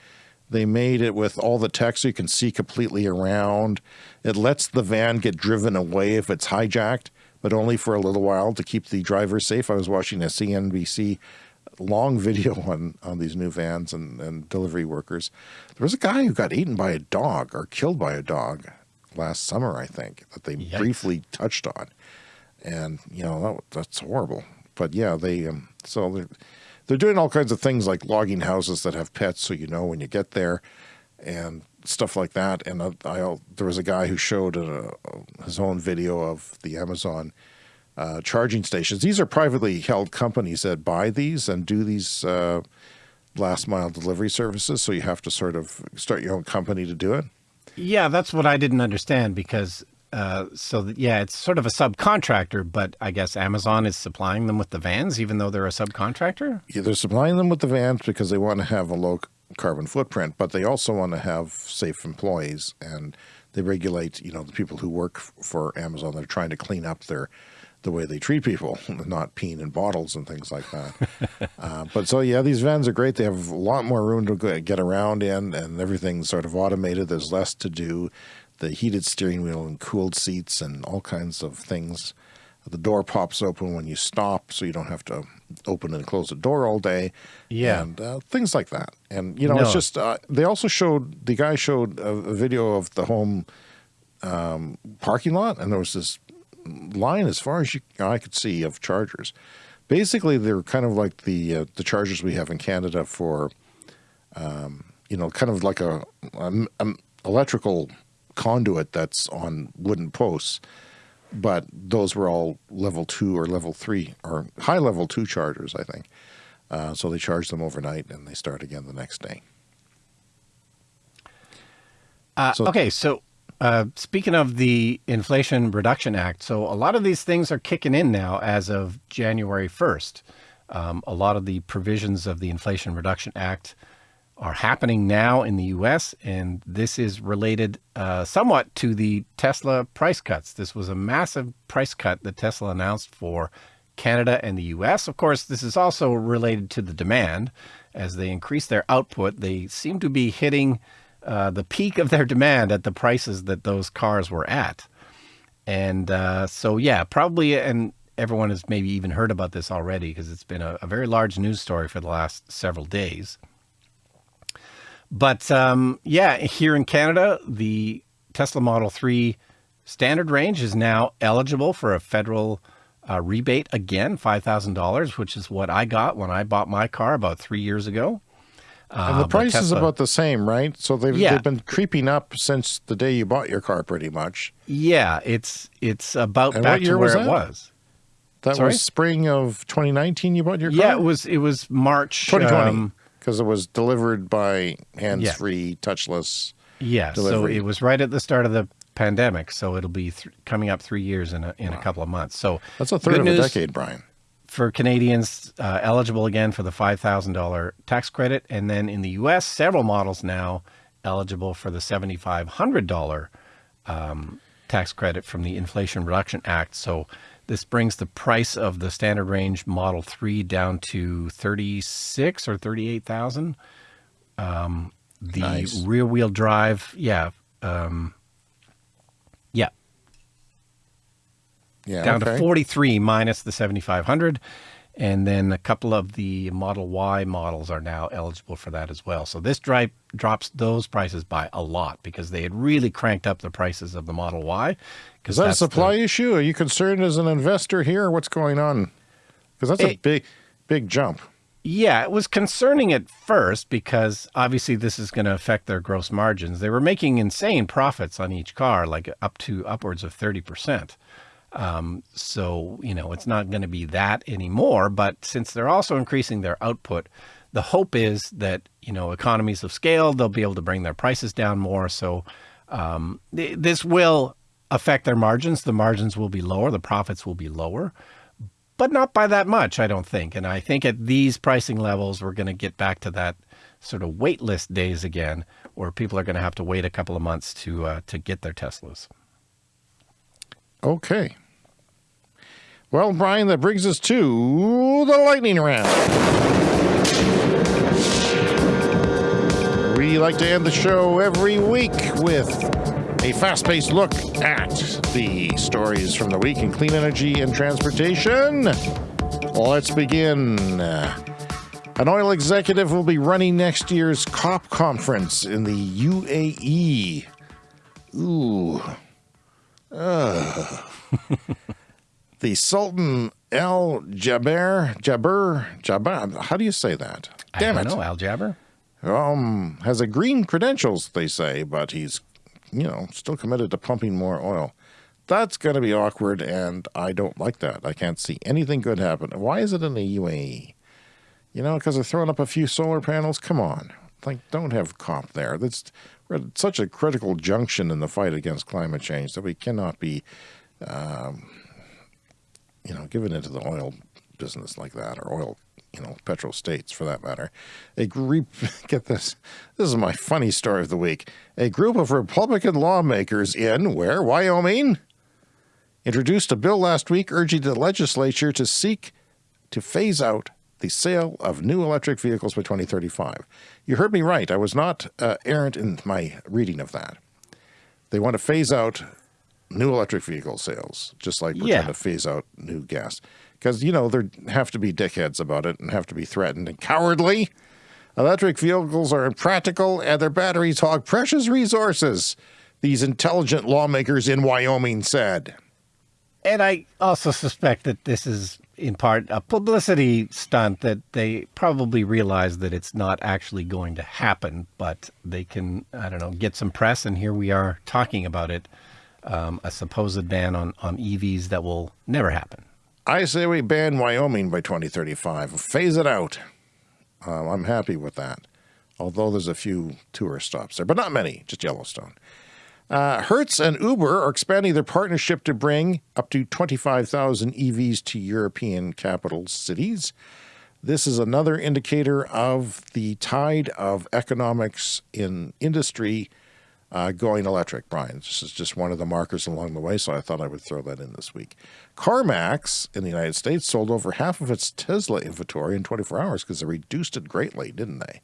they made it with all the text so you can see completely around. It lets the van get driven away if it's hijacked, but only for a little while to keep the driver safe. I was watching a CNBC long video on on these new vans and, and delivery workers. There was a guy who got eaten by a dog or killed by a dog last summer, I think, that they Yikes. briefly touched on and you know that, that's horrible. But yeah, they um, so they're they're doing all kinds of things like logging houses that have pets, so you know when you get there, and stuff like that. And I, there was a guy who showed uh his own video of the Amazon uh, charging stations. These are privately held companies that buy these and do these uh, last mile delivery services. So you have to sort of start your own company to do it. Yeah, that's what I didn't understand because, uh, so that, yeah, it's sort of a subcontractor, but I guess Amazon is supplying them with the vans, even though they're a subcontractor. Yeah, they're supplying them with the vans because they want to have a low carbon footprint, but they also want to have safe employees and they regulate, you know, the people who work for Amazon. They're trying to clean up their the way they treat people, not peeing in bottles and things like that. uh, but so yeah, these vans are great. They have a lot more room to get around in, and everything's sort of automated. There's less to do. The heated steering wheel and cooled seats and all kinds of things. The door pops open when you stop, so you don't have to open and close the door all day. Yeah. and uh, things like that. And you know, it's just uh, they also showed the guy showed a, a video of the home um, parking lot, and there was this line as far as you, I could see of chargers. Basically, they're kind of like the uh, the chargers we have in Canada for, um, you know, kind of like a, um um electrical conduit that's on wooden posts. But those were all level two or level three or high level two chargers, I think. Uh, so they charge them overnight and they start again the next day. Uh, So- okay, so uh, speaking of the Inflation Reduction Act, so a lot of these things are kicking in now as of January 1st. Um, a lot of the provisions of the Inflation Reduction Act are happening now in the US, and this is related uh, somewhat to the Tesla price cuts. This was a massive price cut that Tesla announced for Canada and the US. Of course, this is also related to the demand. As they increase their output, they seem to be hitting uh, the peak of their demand at the prices that those cars were at. And uh, so, yeah, probably and everyone has maybe even heard about this already because it's been a, a, very large news story for the last several days. But um, yeah, here in Canada, the Tesla Model 3 standard range is now eligible for a federal uh, rebate again, $5,000, which is what I got when I bought my car about three years ago. Uh, and the price Tesla, is about the same, right? So they've, yeah. they've been creeping up since the day you bought your car, pretty much. Yeah, it's it's about and back to where was it was. That Sorry? was spring of 2019. You bought your car. Yeah, it was. It was March 2020 because it was delivered by hands-free, yeah. touchless. Yeah, delivery. so it was right at the start of the pandemic. So it'll be coming up three years in a in wow. a couple of months. So that's a third of a decade, Brian for Canadians uh, eligible again for the $5,000 tax credit. And then in the US, several models now eligible for the $7,500 um, tax credit from the Inflation Reduction Act. So this brings the price of the standard range Model 3 down to 36 or 38,000. Um, the nice. rear wheel drive, yeah, um, yeah, down okay. to 43 minus the 7500 and then a couple of the Model Y models are now eligible for that as well. So this drive drops those prices by a lot because they had really cranked up the prices of the Model Y. Is that a supply the, issue? Are you concerned as an investor here? What's going on? Because that's it, a big, big jump. Yeah, it was concerning at first because obviously this is going to affect their gross margins. They were making insane profits on each car, like up to upwards of 30%. Um, so, you know, it's not going to be that anymore. But since they're also increasing their output, the hope is that, you know, economies of scale, they'll be able to bring their prices down more. So um, th this will affect their margins. The margins will be lower, the profits will be lower, but not by that much, I don't think. And I think at these pricing levels, we're going to get back to that sort of wait list days again, where people are going to have to wait a couple of months to uh, to get their Teslas. Okay. Well, Brian, that brings us to the lightning round. We like to end the show every week with a fast-paced look at the stories from the week in clean energy and transportation. Let's begin. An oil executive will be running next year's COP conference in the UAE. Ooh. Ugh. the Sultan Al Jaber, Jaber, Jaber, how do you say that? Damn it. I don't it. know, Al Jaber? Um, has a green credentials, they say, but he's, you know, still committed to pumping more oil. That's going to be awkward, and I don't like that. I can't see anything good happen. Why is it in the UAE? You know, because they're throwing up a few solar panels? Come on. Like, don't have COP there. That's we're at such a critical junction in the fight against climate change that we cannot be um, you know, given into the oil business like that, or oil, you know, petrol states for that matter. A group, get this, this is my funny story of the week. A group of Republican lawmakers in where? Wyoming? Introduced a bill last week urging the legislature to seek to phase out the sale of new electric vehicles by 2035. You heard me right. I was not uh, errant in my reading of that. They want to phase out new electric vehicle sales, just like we're yeah. trying to phase out new gas. Because, you know, there have to be dickheads about it and have to be threatened and cowardly. Electric vehicles are impractical and their batteries hog precious resources, these intelligent lawmakers in Wyoming said. And I also suspect that this is in part a publicity stunt that they probably realize that it's not actually going to happen, but they can, I don't know, get some press. And here we are talking about it um, a supposed ban on, on EVs that will never happen. I say we ban Wyoming by 2035. Phase it out. Um, I'm happy with that. Although there's a few tourist stops there, but not many, just Yellowstone. Uh, Hertz and Uber are expanding their partnership to bring up to 25,000 EVs to European capital cities. This is another indicator of the tide of economics in industry uh, going electric, Brian. This is just one of the markers along the way, so I thought I would throw that in this week. CarMax in the United States sold over half of its Tesla inventory in 24 hours because they reduced it greatly, didn't they?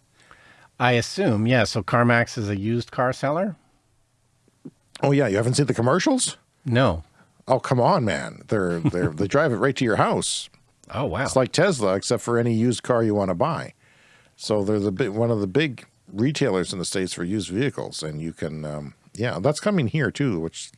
I assume, yeah. So CarMax is a used car seller? Oh, yeah. You haven't seen the commercials? No. Oh, come on, man. They're, they're, they drive it right to your house. Oh, wow. It's like Tesla, except for any used car you want to buy. So they're the big, one of the big retailers in the States for used vehicles. And you can, um, yeah, that's coming here too, which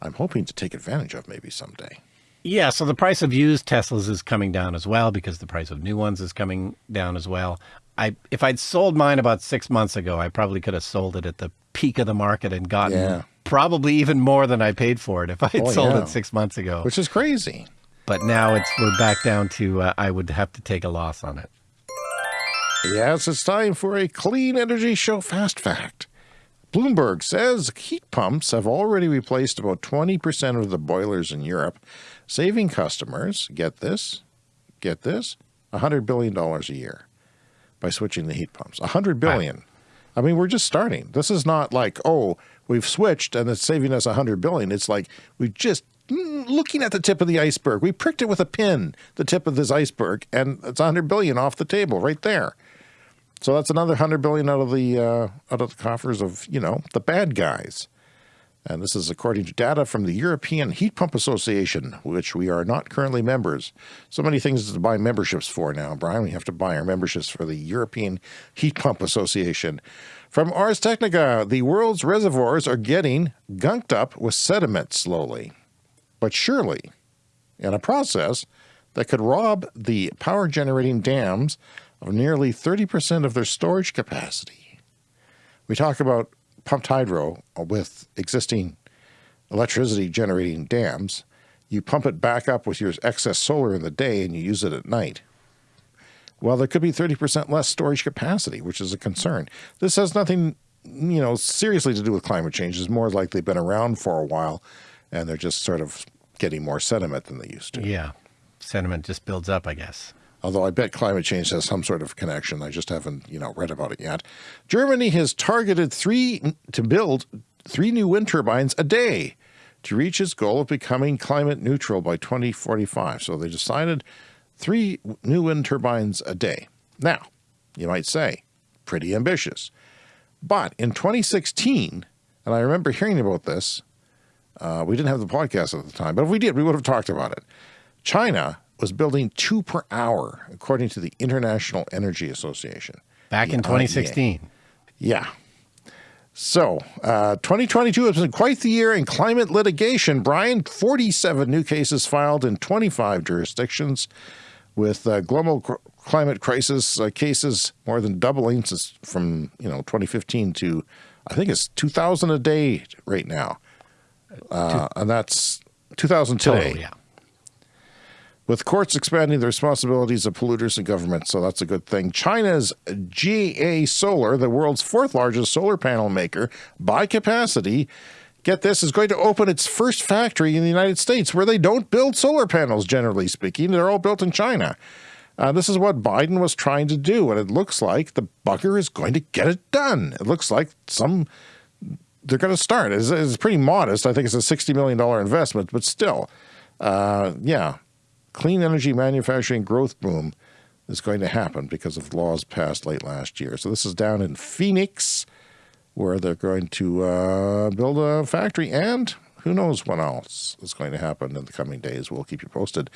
I'm hoping to take advantage of maybe someday. Yeah, so the price of used Teslas is coming down as well because the price of new ones is coming down as well. I if I'd sold mine about six months ago, I probably could have sold it at the peak of the market and gotten Yeah. probably even more than I paid for it if I had Oh, sold yeah. it six months ago. Which is crazy. but now it's we're back down to uh, I would have to take a loss on it. Yes, it's time for a clean energy show fast fact. Bloomberg says heat pumps have already replaced about 20% of the boilers in Europe, saving customers, get this, get this, $100 billion a year by switching the heat pumps. $100 billion. I mean, we're just starting. This is not like, oh, we've switched and it's saving us $100 billion. It's like we just mm, looking at the tip of the iceberg. We pricked it with a pin, the tip of this iceberg, and it's $100 billion off the table right there. So that's another hundred billion out of the uh, out of the coffers of you know the bad guys, and this is according to data from the European Heat Pump Association, which we are not currently members. So many things to buy memberships for now, Brian. We have to buy our memberships for the European Heat Pump Association. From Ars Technica, the world's reservoirs are getting gunked up with sediment slowly, but surely, in a process that could rob the power generating dams of nearly 30% of their storage capacity. We talk about pumped hydro with existing electricity generating dams. You pump it back up with your excess solar in the day and you use it at night. Well, there could be 30% less storage capacity, which is a concern. This has nothing, you know, seriously to do with climate change. It's more like they've been around for a while and they're just sort of getting more sediment than they used to. Yeah, Sediment just builds up, I guess. Although I bet climate change has some sort of connection. I just haven't, you know, read about it yet. Germany has targeted three to build three new wind turbines a day to reach its goal of becoming climate neutral by 2045. So they decided three new wind turbines a day. Now, you might say, pretty ambitious. But in 2016, and I remember hearing about this, uh, we didn't have the podcast at the time, but if we did, we would have talked about it. China was building two per hour, according to the International Energy Association. Back in Yeah, 2016. Yeah. So, uh, 2022 has been quite the year in climate litigation. Brian, 47 new cases filed in 25 jurisdictions, with uh, global cr- climate crisis uh, cases more than doubling since from you know 2015 to I think it's 2,000 a day right now, uh, and that's 2,000 today Total, yeah. With courts expanding the responsibilities of polluters and governments, so that's a good thing. China's JA Solar, the world's fourth largest solar panel maker by capacity, get this, is going to open its first factory in the United States where they don't build solar panels, generally speaking. They're all built in China. Uh, this is what Biden was trying to do, and it looks like the bugger is going to get it done. It looks like some they're going to start. It's, it's pretty modest. I think it's a $60 million investment, but still, uh, yeah, clean energy manufacturing growth boom is going to happen because of laws passed late last year. So this is down in Phoenix, where they're going to uh, build a factory, and who knows what else is going to happen in the coming days. We'll keep you posted.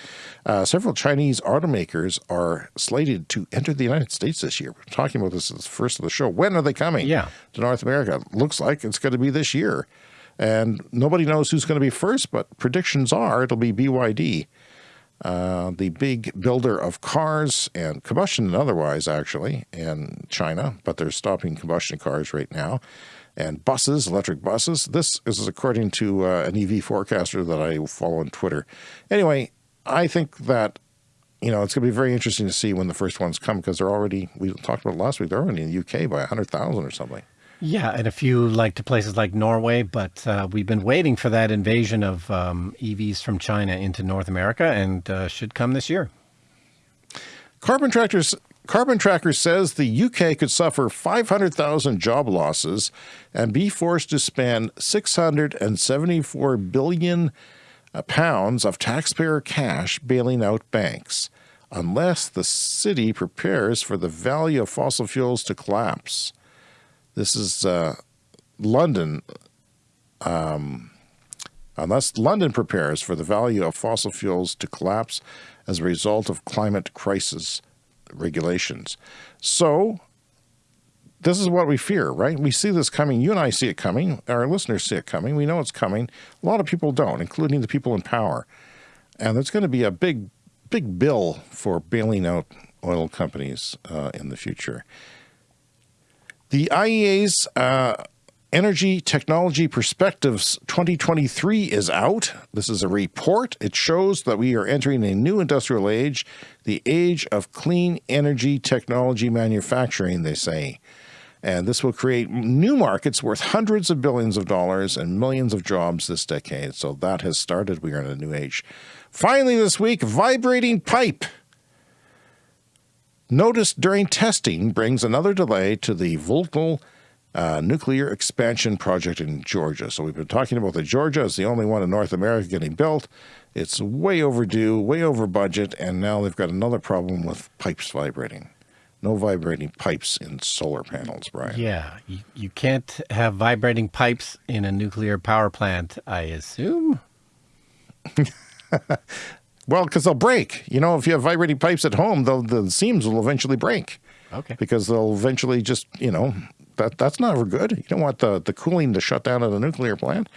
Uh, several Chinese automakers are slated to enter the United States this year. We're talking about this as the first of the show. When are they coming? Yeah. to North America. Looks like it's going to be this year. And nobody knows who's going to be first, but predictions are it'll be BYD, uh, the big builder of cars and combustion and otherwise, actually, in China. But they're stopping combustion cars right now. And buses, electric buses. This is according to uh, an EV forecaster that I follow on Twitter. Anyway, I think that you know, it's going to be very interesting to see when the first ones come because they're already, we talked about last week, they're already in the UK by 100,000 or something. Yeah, and a few like to places like Norway, but uh, we've been waiting for that invasion of um, EVs from China into North America, and uh, should come this year. Carbon Tractors Carbon Tracker says the UK could suffer 500,000 job losses and be forced to spend 674 billion uh, pounds of taxpayer cash bailing out banks unless the city prepares for the value of fossil fuels to collapse. This is uh, London um, unless London prepares for the value of fossil fuels to collapse as a result of climate crisis regulations. So this is what we fear, right? We see this coming. You and I see it coming. Our listeners see it coming. We know it's coming. A lot of people don't, including the people in power. And there's going to be a big, big bill for bailing out oil companies uh, in the future. The IEA's uh, Energy Technology Perspectives 2023 is out. This is a report. It shows that we are entering a new industrial age, the age of clean energy technology manufacturing, they say. And this will create new markets worth hundreds of billions of dollars and millions of jobs this decade. So that has started. We are in a new age. Finally, this week, vibrating pipe. Noticed during testing brings another delay to the Vogtle uh, nuclear expansion project in Georgia. So we've been talking about the Georgia as the only one in North America getting built. It's way overdue, way over budget, and now they've got another problem with pipes vibrating. No vibrating pipes in solar panels, Brian. Yeah, you, you can't have vibrating pipes in a nuclear power plant, I assume. well, because they'll break. You know, if you have vibrating pipes at home, the seams will eventually break. Okay. Because they'll eventually just, you know, that that's never good. You don't want the, the cooling to shut down at a nuclear plant.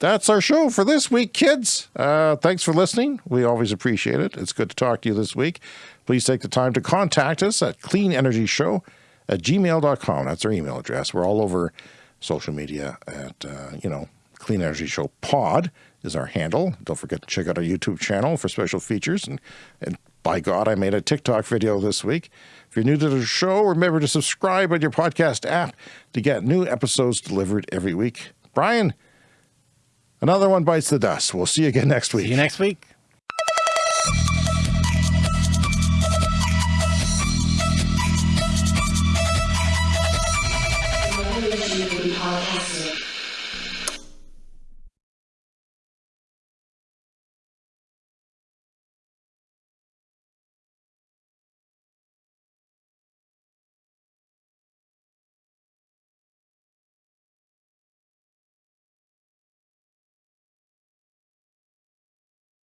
That's our show for this week, kids. Uh, thanks for listening. We always appreciate it. It's good to talk to you this week. Please take the time to contact us at cleanenergyshow at gmail.com. That's our email address. We're all over social media at, uh, you know, Clean Energy Show Pod is our handle. Don't forget to check out our YouTube channel for special features. And, and by God, I made a TikTok video this week. If you're new to the show, remember to subscribe on your podcast app to get new episodes delivered every week. Brian, another one bites the dust. We'll see you again next week. See you next week.